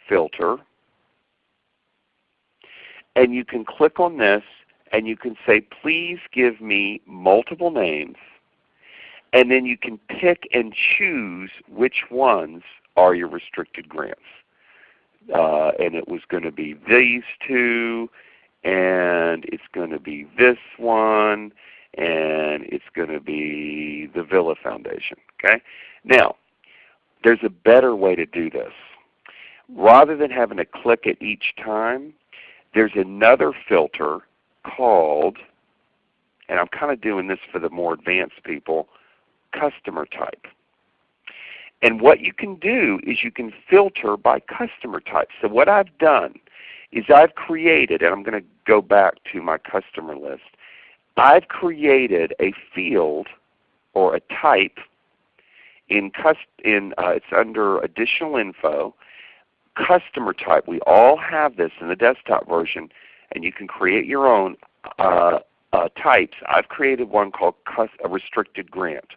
filter and you can click on this and you can say please give me multiple names and then you can pick and choose which ones are your restricted grants. Uh, and it was going to be these two, and it's going to be this one, and it's going to be the Villa Foundation. Okay? Now, there's a better way to do this. Rather than having to click it each time, there's another filter called, and I'm kind of doing this for the more advanced people, customer type. And what you can do is you can filter by customer type. So what I've done is I've created, and I'm going to go back to my customer list, I've created a field or a type in, in uh, it's under additional info, customer type. We all have this in the desktop version, and you can create your own uh, uh, types. I've created one called a restricted grant.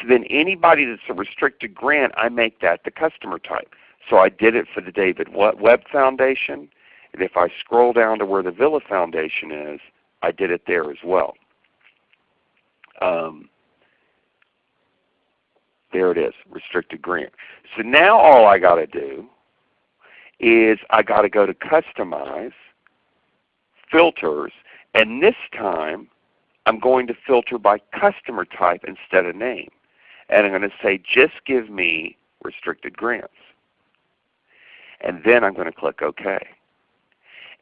So then anybody that's a restricted grant, I make that the customer type. So I did it for the David Webb Foundation, and if I scroll down to where the Villa Foundation is, I did it there as well. Um, there it is, restricted grant. So now all I got to do is I got to go to Customize, Filters, and this time I'm going to filter by customer type instead of name. And I'm going to say just give me restricted grants. And then I'm going to click OK.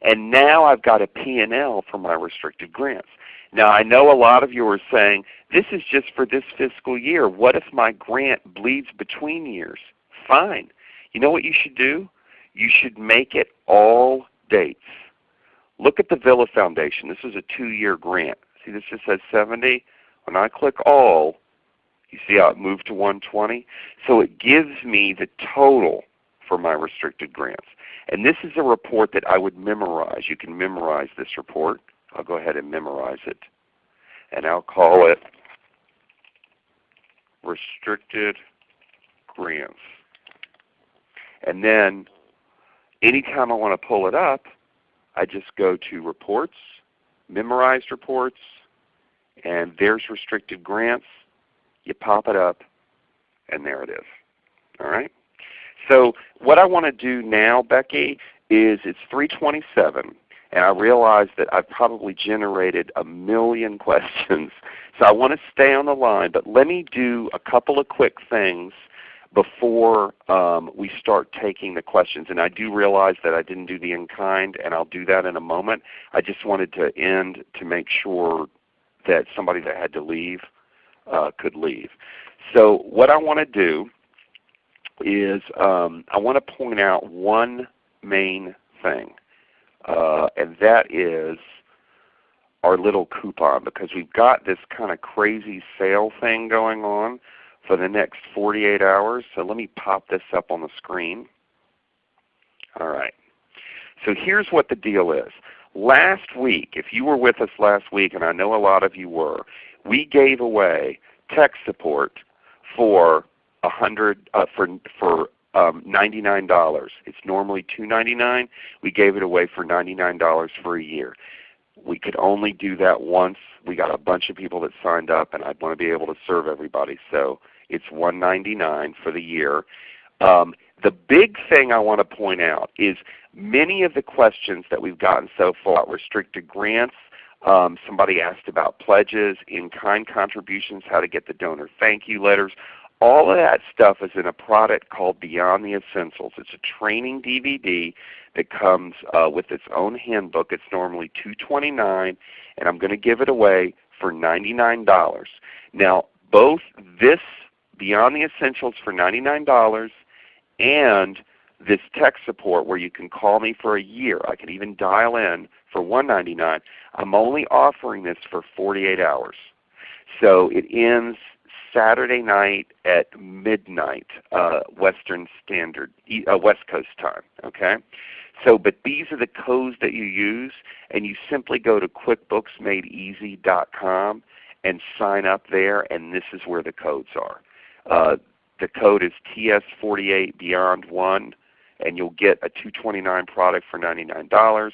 And now I've got a P&L for my restricted grants. Now I know a lot of you are saying, this is just for this fiscal year. What if my grant bleeds between years? Fine. You know what you should do? You should make it all dates. Look at the Villa Foundation. This is a two-year grant. See this just says 70? When I click all, you see how it moved to 120? So it gives me the total for my restricted grants. And this is a report that I would memorize. You can memorize this report. I'll go ahead and memorize it. And I'll call it restricted grants. And then anytime I want to pull it up, I just go to Reports, Memorized Reports, and there's restricted grants. You pop it up, and there it is. All right? So what I want to do now, Becky, is it's 327 and I realize that I've probably generated a million questions. So I want to stay on the line, but let me do a couple of quick things before um, we start taking the questions. And I do realize that I didn't do the in-kind, and I'll do that in a moment. I just wanted to end to make sure that somebody that had to leave uh, could leave. So what I want to do is um, I want to point out one main thing, uh, and that is our little coupon because we've got this kind of crazy sale thing going on for the next 48 hours. So let me pop this up on the screen. All right. So here's what the deal is. Last week, if you were with us last week, and I know a lot of you were, we gave away tech support for a hundred uh, for for um, $99. It's normally $2.99. We gave it away for $99 for a year. We could only do that once. We got a bunch of people that signed up, and I want to be able to serve everybody. So it's 199 for the year. Um, the big thing I want to point out is many of the questions that we've gotten so far, restricted grants, um, somebody asked about pledges, in-kind contributions, how to get the donor thank you letters. All of that stuff is in a product called Beyond the Essentials. It's a training DVD that comes uh, with its own handbook. It's normally 229 and I'm going to give it away for $99. Now both this Beyond the Essentials for $99 and this tech support where you can call me for a year. I can even dial in for 199. I'm only offering this for 48 hours. So it ends Saturday night at midnight uh, Western Standard, uh, West Coast time. Okay, so but these are the codes that you use, and you simply go to QuickBooksMadeEasy.com and sign up there, and this is where the codes are. Uh, the code is TS48 Beyond One, and you'll get a 229 product for $99,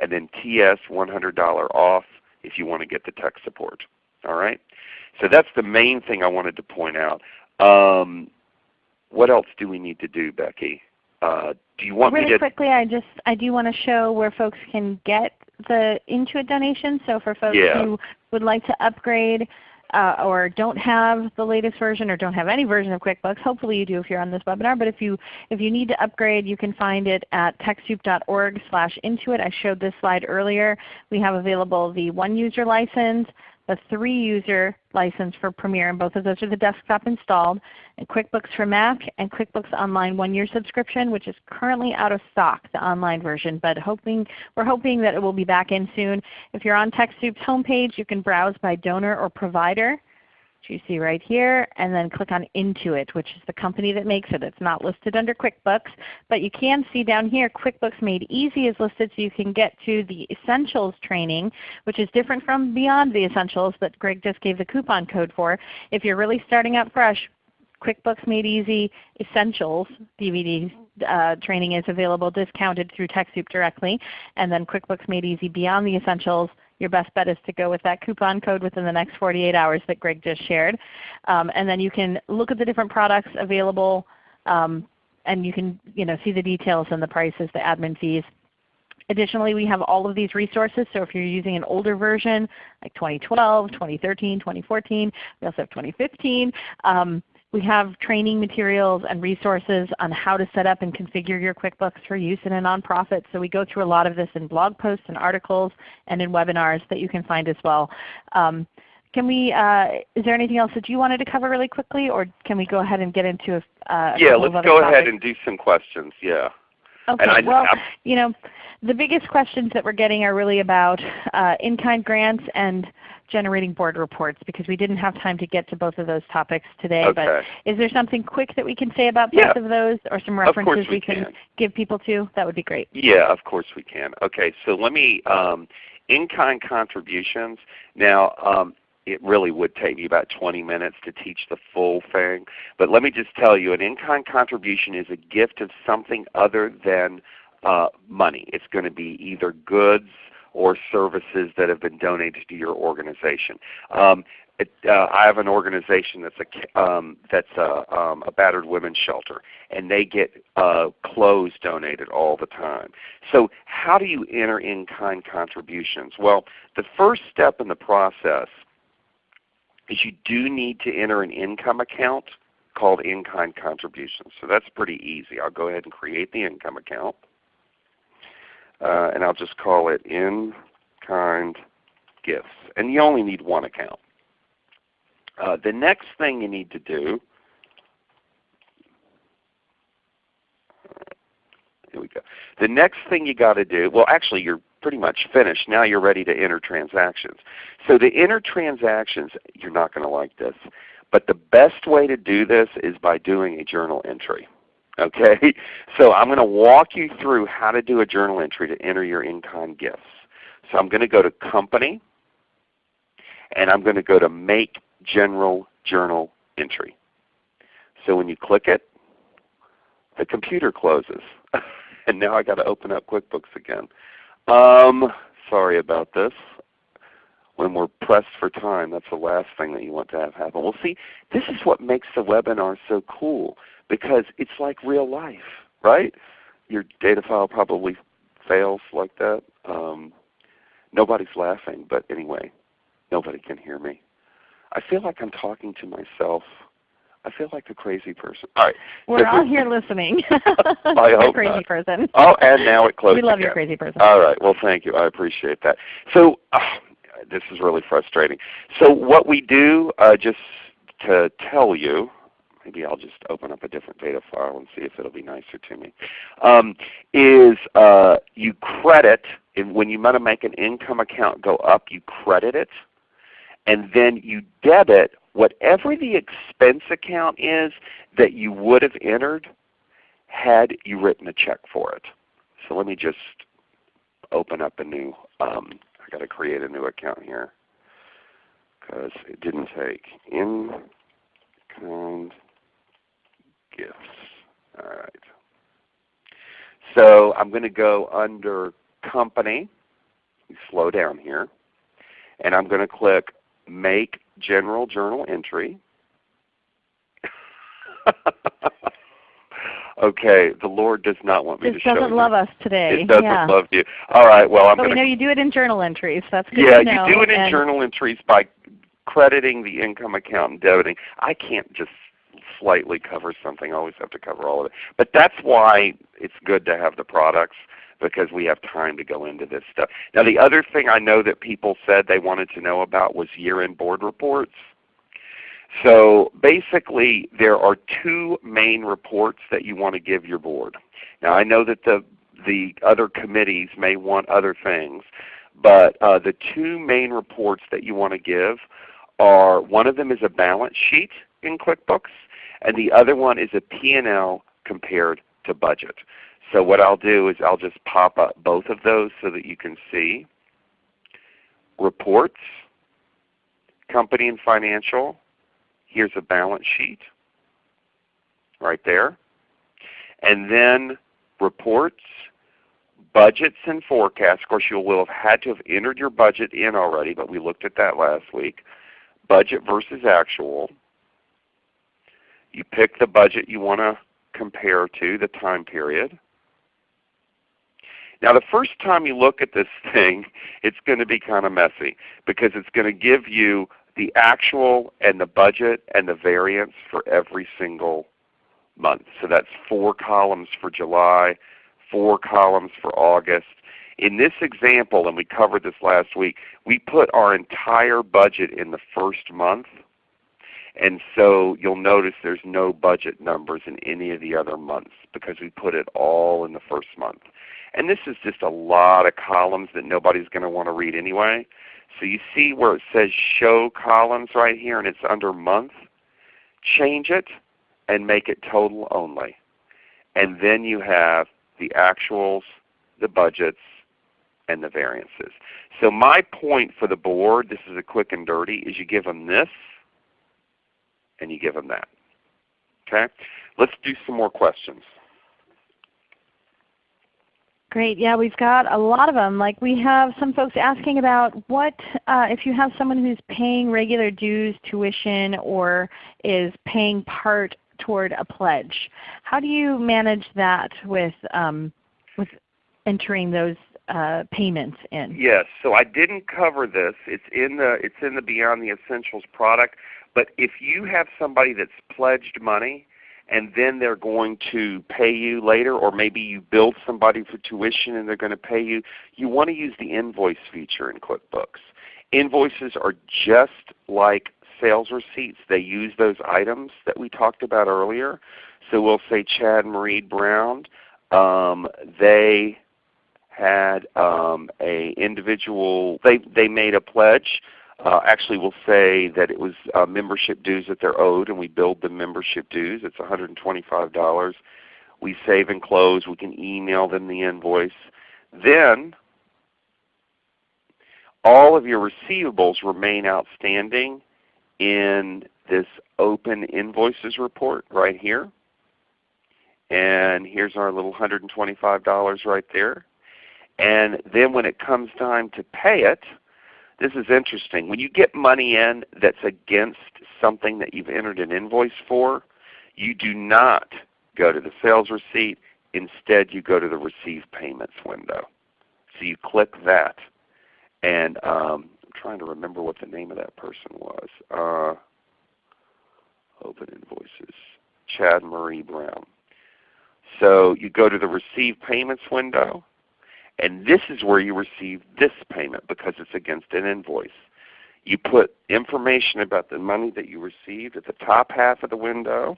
and then TS $100 off if you want to get the tech support. All right. So that's the main thing I wanted to point out. Um, what else do we need to do, Becky? Uh, do you want really me to? quickly, I just I do want to show where folks can get the Intuit donation. So for folks Yeah. who would like to upgrade uh, or don't have the latest version or don't have any version of QuickBooks, hopefully you do if you're on this webinar, but if you, if you need to upgrade you can find it at TechSoup.org slash Intuit. I showed this slide earlier. We have available the one user license, the three user license for Premier, and both of those are the desktop installed, and QuickBooks for Mac and QuickBooks Online one year subscription which is currently out of stock, the online version, but hoping, we're hoping that it will be back in soon. If you're on TechSoup's homepage you can browse by donor or provider you see right here, and then click on Intuit, which is the company that makes it. It's not listed under QuickBooks, but you can see down here QuickBooks Made Easy is listed so you can get to the Essentials training, which is different from Beyond the Essentials that Greg just gave the coupon code for. If you're really starting out fresh, QuickBooks Made Easy Essentials DVD uh, training is available discounted through TechSoup directly. And then QuickBooks Made Easy Beyond the Essentials your best bet is to go with that coupon code within the next 48 hours that Greg just shared. Um, and then you can look at the different products available um, and you can you know, see the details and the prices, the admin fees. Additionally, we have all of these resources. So if you're using an older version like 2012, 2013, 2014, we also have 2015. Um, we have training materials and resources on how to set up and configure your QuickBooks for use in a nonprofit. So we go through a lot of this in blog posts and articles and in webinars that you can find as well. Um, can we, uh, is there anything else that you wanted to cover really quickly or can we go ahead and get into a, uh, a yeah, let's go topics? ahead and do some questions. Yeah. Okay. I- well, I'm- you know, the biggest questions that we're getting are really about uh, in-kind grants and generating board reports because we didn't have time to get to both of those topics today. But is there something quick that we can say about both Yeah. of those or some references we can, can. give people to? That would be great. Yeah, of course we can. Okay, so let me, um, in-kind contributions. Now, um, it really would take me about 20 minutes to teach the full thing. But let me just tell you, an in-kind contribution is a gift of something other than uh, money. It's going to be either goods or services that have been donated to your organization. Um, it, uh, I have an organization that's a um, that's a, um, a battered women's shelter, and they get uh, clothes donated all the time. So how do you enter in-kind contributions? Well, the first step in the process is you do need to enter an income account called in-kind contributions. So that's pretty easy. I'll go ahead and create the income account. Uh, and I'll just call it in-kind gifts. And you only need one account. Uh, the next thing you need to do, here we go. The next thing you got to do, well actually you're pretty much finished. Now you're ready to enter transactions. So to enter transactions, you're not going to like this. But the best way to do this is by doing a journal entry. Okay, so I'm going to walk you through how to do a journal entry to enter your in-kind gifts. So I'm going to go to Company, and I'm going to go to Make General Journal Entry. So when you click it, the computer closes. and now i got to open up QuickBooks again. Um, sorry about this. When we're pressed for time, that's the last thing that you want to have happen. Well see, this is what makes the webinar so cool because it's like real life, right? Your data file probably fails like that. Um, nobody's laughing, but anyway, nobody can hear me. I feel like I'm talking to myself. I feel like a crazy person. All right. We're all here listening. I hope crazy not. person. Oh, and now it closed we love again. your crazy person. All right. Well, thank you. I appreciate that. So uh, this is really frustrating. So what we do, uh, just to tell you, maybe I'll just open up a different data file and see if it'll be nicer to me, um, is uh, you credit, when you want to make an income account go up, you credit it, and then you debit whatever the expense account is that you would have entered had you written a check for it. So let me just open up a new, um, I got to create a new account here because it didn't take in kind gifts. All right. So I'm going to go under company, slow down here, and I'm going to click make general journal entry. Okay, the Lord does not want me to show It doesn't love us today. It doesn't yeah. love you. All right, well I'm But going know you do it in journal entries. That's good Yeah, to know. you do it in and- journal entries by crediting the income account and debiting. I can't just slightly cover something. Always have to cover all of it. But that's why it's good to have the products because we have time to go into this stuff. Now the other thing I know that people said they wanted to know about was year-end board reports. So basically there are two main reports that you want to give your board. Now I know that the, the other committees may want other things, but uh, the two main reports that you want to give are one of them is a balance sheet in QuickBooks and the other one is a P&L compared to budget. So what I'll do is I'll just pop up both of those so that you can see. Reports, company and financial, here's a balance sheet right there. And then reports, budgets and forecasts. Of course you will have had to have entered your budget in already, but we looked at that last week. Budget versus actual. You pick the budget you want to compare to, the time period. Now the first time you look at this thing, it's going to be kind of messy because it's going to give you the actual and the budget and the variance for every single month. So that's four columns for July, four columns for August. In this example, and we covered this last week, we put our entire budget in the first month. And so you'll notice there's no budget numbers in any of the other months because we put it all in the first month. And this is just a lot of columns that nobody's going to want to read anyway. So you see where it says show columns right here and it's under month. Change it and make it total only. And then you have the actuals, the budgets, and the variances. So my point for the board, this is a quick and dirty, is you give them this and you give them that. Okay? Let's do some more questions. Great. Yeah, we've got a lot of them. Like we have some folks asking about what uh, if you have someone who's paying regular dues, tuition, or is paying part toward a pledge. How do you manage that with um, with entering those uh, payments in? Yes. So I didn't cover this. It's in the it's in the Beyond the Essentials product. But if you have somebody that's pledged money and then they're going to pay you later, or maybe you billed somebody for tuition and they're going to pay you, you want to use the invoice feature in QuickBooks. Invoices are just like sales receipts. They use those items that we talked about earlier. So we'll say Chad and Marie Brown, um, they had um, a individual, they, they made a pledge uh, actually we'll say that it was uh, membership dues that they're owed and we billed the membership dues. It's $125. We save and close. We can email them the invoice. Then all of your receivables remain outstanding in this open invoices report right here. And here's our little $125 right there. And then when it comes time to pay it, this is interesting. When you get money in that's against something that you've entered an invoice for, you do not go to the sales receipt. Instead you go to the receive payments window. So you click that. And um, I'm trying to remember what the name of that person was. Uh, open invoices. Chad Marie Brown. So you go to the receive payments window and this is where you receive this payment because it's against an invoice. You put information about the money that you received at the top half of the window.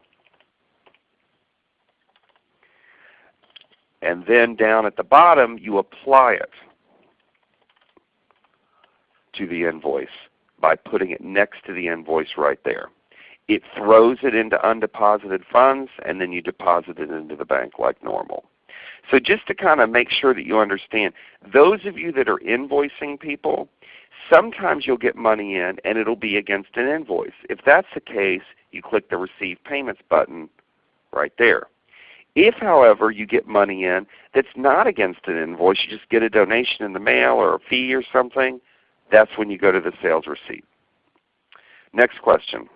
And then down at the bottom you apply it to the invoice by putting it next to the invoice right there. It throws it into undeposited funds and then you deposit it into the bank like normal. So just to kind of make sure that you understand, those of you that are invoicing people, sometimes you'll get money in and it will be against an invoice. If that's the case, you click the Receive Payments button right there. If however you get money in that's not against an invoice, you just get a donation in the mail or a fee or something, that's when you go to the sales receipt. Next question.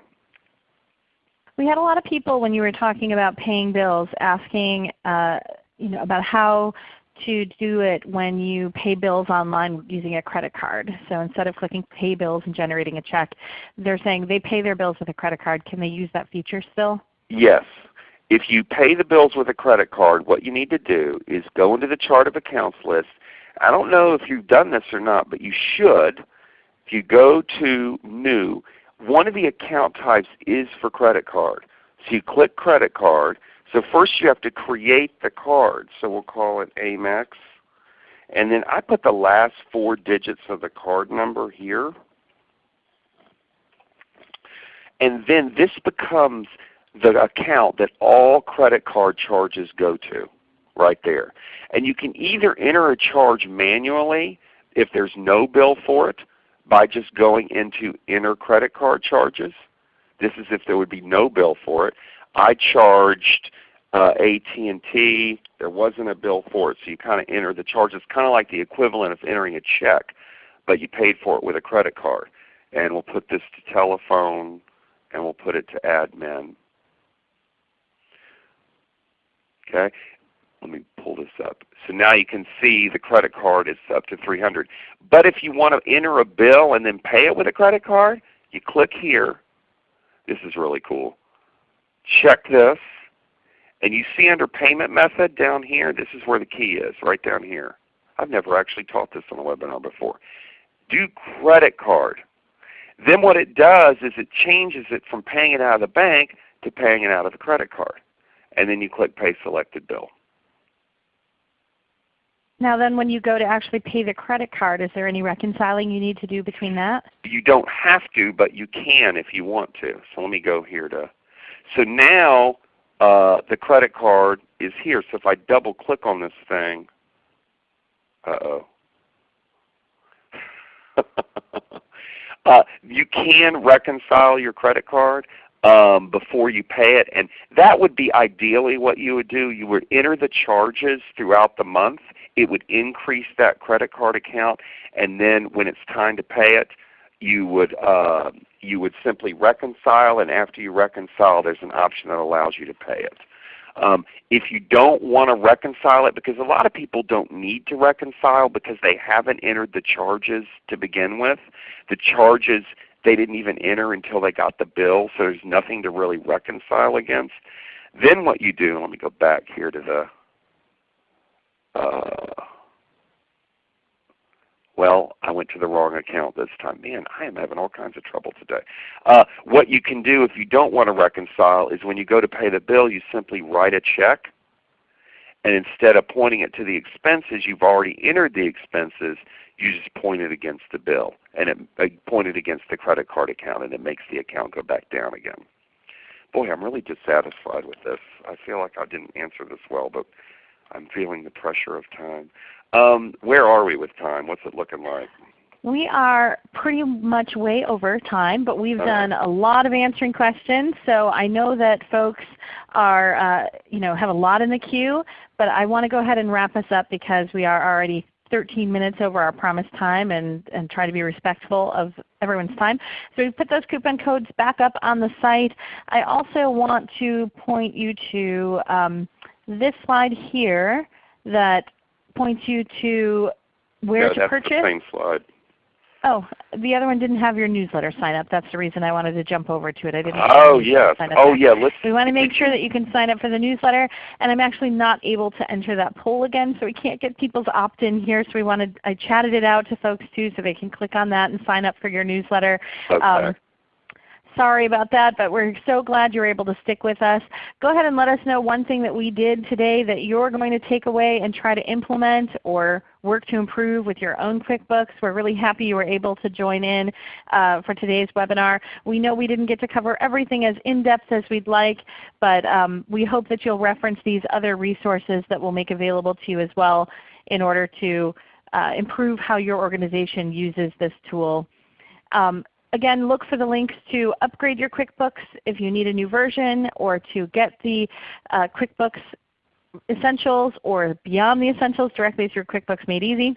We had a lot of people when you were talking about paying bills asking uh, you know, about how to do it when you pay bills online using a credit card. So instead of clicking pay bills and generating a check, they're saying they pay their bills with a credit card. Can they use that feature still? Yes. If you pay the bills with a credit card, what you need to do is go into the chart of accounts list. I don't know if you've done this or not, but you should. If you go to New, one of the account types is for credit card. So you click credit card. So first you have to create the card. So we'll call it Amex. And then I put the last four digits of the card number here. And then this becomes the account that all credit card charges go to right there. And you can either enter a charge manually if there's no bill for it by just going into enter credit card charges. This is if there would be no bill for it. I charged uh, AT&T. There wasn't a bill for it, so you kind of enter the charge. charges, kind of like the equivalent of entering a check, but you paid for it with a credit card. And we'll put this to telephone, and we'll put it to admin. Okay, let me pull this up. So now you can see the credit card is up to 300. But if you want to enter a bill and then pay it with a credit card, you click here. This is really cool. Check this. And you see under payment method down here, this is where the key is, right down here. I've never actually taught this on a webinar before. Do credit card. Then what it does is it changes it from paying it out of the bank to paying it out of the credit card and then you click Pay Selected Bill. Now then when you go to actually pay the credit card, is there any reconciling you need to do between that? You don't have to, but you can if you want to. So let me go here to, so now uh, the credit card is here. So if I double click on this thing, uh-oh. uh, you can reconcile your credit card um, before you pay it. And that would be ideally what you would do. You would enter the charges throughout the month. It would increase that credit card account. And then when it's time to pay it, you would, uh, you would simply reconcile. And after you reconcile, there's an option that allows you to pay it. Um, if you don't want to reconcile it, because a lot of people don't need to reconcile because they haven't entered the charges to begin with. The charges they didn't even enter until they got the bill, so there's nothing to really reconcile against. Then what you do, let me go back here to the, uh, well, I went to the wrong account this time. Man, I am having all kinds of trouble today. Uh, what you can do if you don't want to reconcile is when you go to pay the bill, you simply write a check. And instead of pointing it to the expenses, you've already entered the expenses you just point it against the bill, and it, it point it against the credit card account, and it makes the account go back down again. Boy, I'm really dissatisfied with this. I feel like I didn't answer this well, but I'm feeling the pressure of time. Um, where are we with time? What's it looking like? We are pretty much way over time, but we've done a lot of answering questions. So I know that folks are, uh, you know, have a lot in the queue, but I want to go ahead and wrap us up because we are already 13 minutes over our promised time and, and try to be respectful of everyone's time. So we put those coupon codes back up on the site. I also want to point you to um, this slide here that points you to where to that's purchase. the same slide. Oh, the other one didn't have your newsletter sign up. That's the reason I wanted to jump over to it. I didn't. Oh yes. Oh yeah. Let's. We want to make sure that you can sign up for the newsletter. And I'm actually not able to enter that poll again, so we can't get people's opt-in here. So we wanted. I chatted it out to folks too, so they can click on that and sign up for your newsletter. Okay. Um, sorry about that, but we're so glad you're able to stick with us. Go ahead and let us know one thing that we did today that you're going to take away and try to implement or work to improve with your own QuickBooks. We're really happy you were able to join in uh, for today's webinar. We know we didn't get to cover everything as in-depth as we'd like, but um, we hope that you'll reference these other resources that we'll make available to you as well in order to uh, improve how your organization uses this tool. Um, Again, look for the links to upgrade your QuickBooks if you need a new version or to get the uh, QuickBooks Essentials or Beyond the Essentials directly through QuickBooks Made Easy.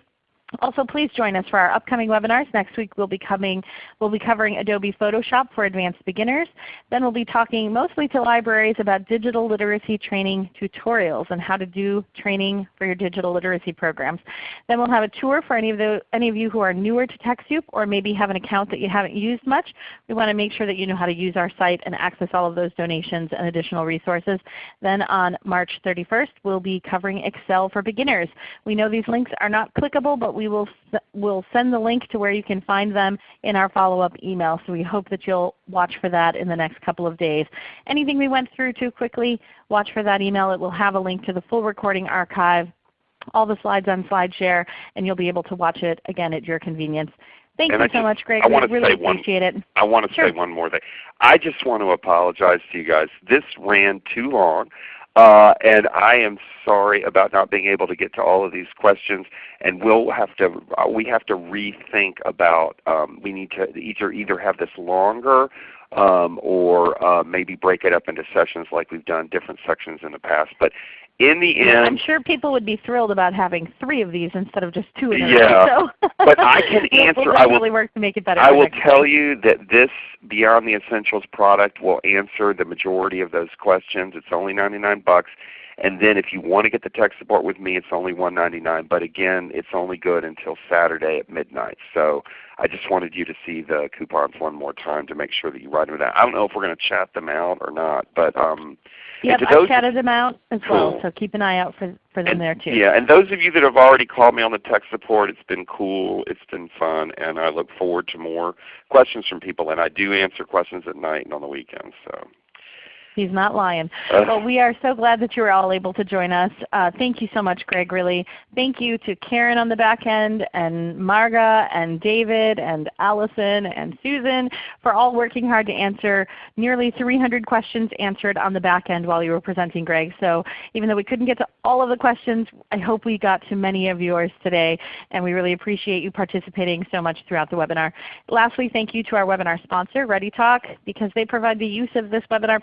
Also, please join us for our upcoming webinars. Next week we'll be, coming, we'll be covering Adobe Photoshop for advanced beginners. Then we'll be talking mostly to libraries about digital literacy training tutorials and how to do training for your digital literacy programs. Then we'll have a tour for any of, the, any of you who are newer to TechSoup or maybe have an account that you haven't used much. We want to make sure that you know how to use our site and access all of those donations and additional resources. Then on March 31st we'll be covering Excel for beginners. We know these links are not clickable, but we will we'll send the link to where you can find them in our follow-up email. So we hope that you'll watch for that in the next couple of days. Anything we went through too quickly, watch for that email. It will have a link to the full recording archive, all the slides on SlideShare, and you'll be able to watch it again at your convenience. Thank and you I so just, much, Greg. I to really say one, appreciate it. I want to sure. say one more thing. I just want to apologize to you guys. This ran too long. Uh, and I am sorry about not being able to get to all of these questions. And we'll have to uh, we have to rethink about um, we need to either either have this longer um, or uh, maybe break it up into sessions like we've done different sections in the past. But in the end, I'm sure people would be thrilled about having three of these instead of just two. Yeah, so but I can answer. I will really work to make it better. I will tell time. you that this Beyond the Essentials product will answer the majority of those questions. It's only 99 bucks. And then if you want to get the tech support with me, it's only 199. But again, it's only good until Saturday at midnight. So I just wanted you to see the coupons one more time to make sure that you write them down. I don't know if we're going to chat them out or not, but um, Yep, I those- chatted them out as well, Cool. so keep an eye out for, for them and, there too. Yeah, and those of you that have already called me on the tech support, it's been cool, it's been fun, and I look forward to more questions from people. And I do answer questions at night and on the weekends. So. He's not lying. Uh, Well, we are so glad that you were all able to join us. Uh, thank you so much, Greg, really. Thank you to Karen on the back end, and Marga, and David, and Allison, and Susan for all working hard to answer nearly 300 questions answered on the back end while you were presenting, Greg. So even though we couldn't get to all of the questions, I hope we got to many of yours today, and we really appreciate you participating so much throughout the webinar. Lastly, thank you to our webinar sponsor, ReadyTalk, because they provide the use of this webinar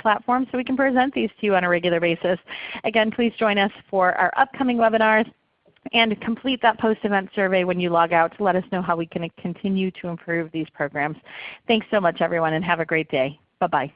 so we can present these to you on a regular basis. Again, please join us for our upcoming webinars and complete that post-event survey when you log out to let us know how we can continue to improve these programs. Thanks so much everyone and have a great day. Bye-bye.